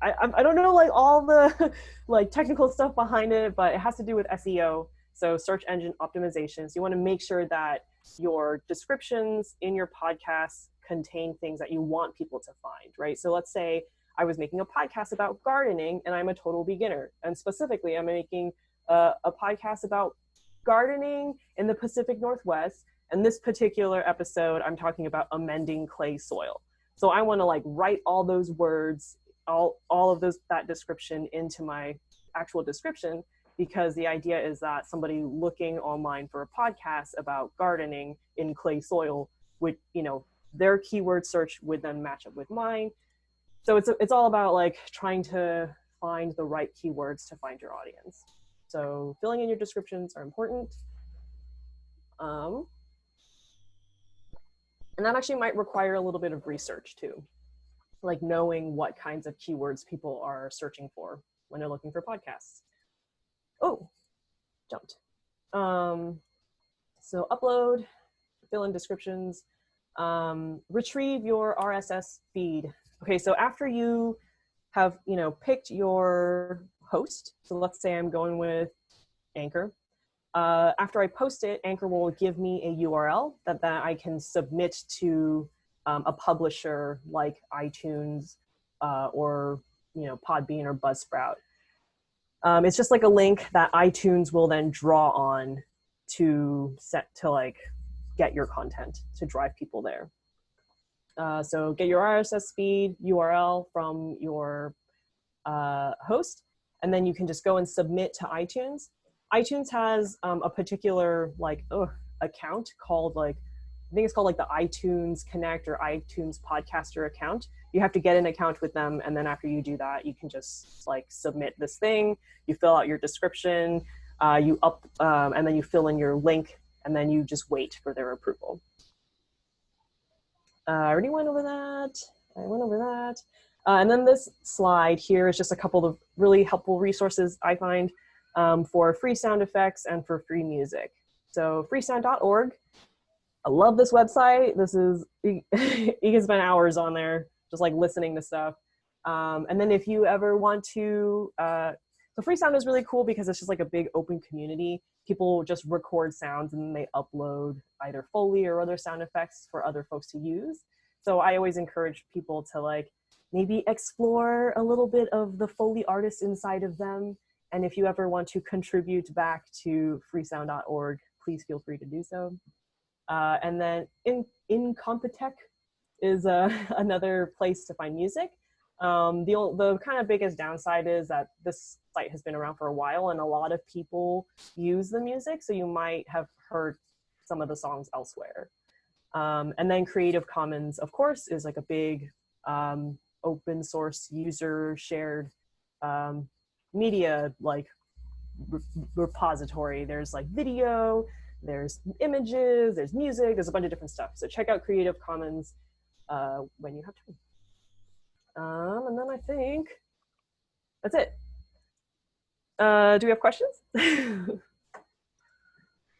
Speaker 1: I, I don't know like all the like technical stuff behind it, but it has to do with SEO. So search engine optimization. So you want to make sure that your descriptions in your podcasts contain things that you want people to find, right? So let's say I was making a podcast about gardening and I'm a total beginner. And specifically, I'm making a, a podcast about gardening in the Pacific Northwest. And this particular episode, I'm talking about amending clay soil. So I want to like write all those words, all, all of those, that description into my actual description because the idea is that somebody looking online for a podcast about gardening in clay soil would, you know, their keyword search would then match up with mine. So it's, it's all about like trying to find the right keywords to find your audience. So filling in your descriptions are important. Um, and that actually might require a little bit of research too, like knowing what kinds of keywords people are searching for when they're looking for podcasts. Oh, jumped. Um, so upload, fill in descriptions, um, retrieve your RSS feed. Okay, so after you have, you know, picked your host, so let's say I'm going with Anchor, uh, after I post it, Anchor will give me a URL that, that I can submit to um, a publisher like iTunes uh, or, you know, Podbean or Buzzsprout. Um, it's just like a link that iTunes will then draw on to set to like get your content to drive people there. Uh, so get your RSS feed URL from your uh, host, and then you can just go and submit to iTunes. iTunes has um, a particular like ugh, account called like I think it's called like the iTunes Connect or iTunes Podcaster account. You have to get an account with them, and then after you do that, you can just like submit this thing. You fill out your description, uh, you up, um, and then you fill in your link and then you just wait for their approval. Uh, I already went over that. I went over that. Uh, and then this slide here is just a couple of really helpful resources I find um, for free sound effects and for free music. So freesound.org. I love this website. This is, you, can spend hours on there just like listening to stuff. Um, and then if you ever want to, uh, so Freesound is really cool because it's just like a big open community people just record sounds and then they upload either Foley or other sound effects for other folks to use. So I always encourage people to like maybe explore a little bit of the Foley artist inside of them. And if you ever want to contribute back to freesound.org, please feel free to do so. Uh, and then in Incompetech is uh, another place to find music. Um, the, the kind of biggest downside is that this site has been around for a while and a lot of people use the music, so you might have heard some of the songs elsewhere. Um, and then Creative Commons, of course, is like a big um, open source user shared um, media like re repository. There's like video, there's images, there's music, there's a bunch of different stuff. So check out Creative Commons uh, when you have time. Um, and then I think that's it. Uh, do we have questions?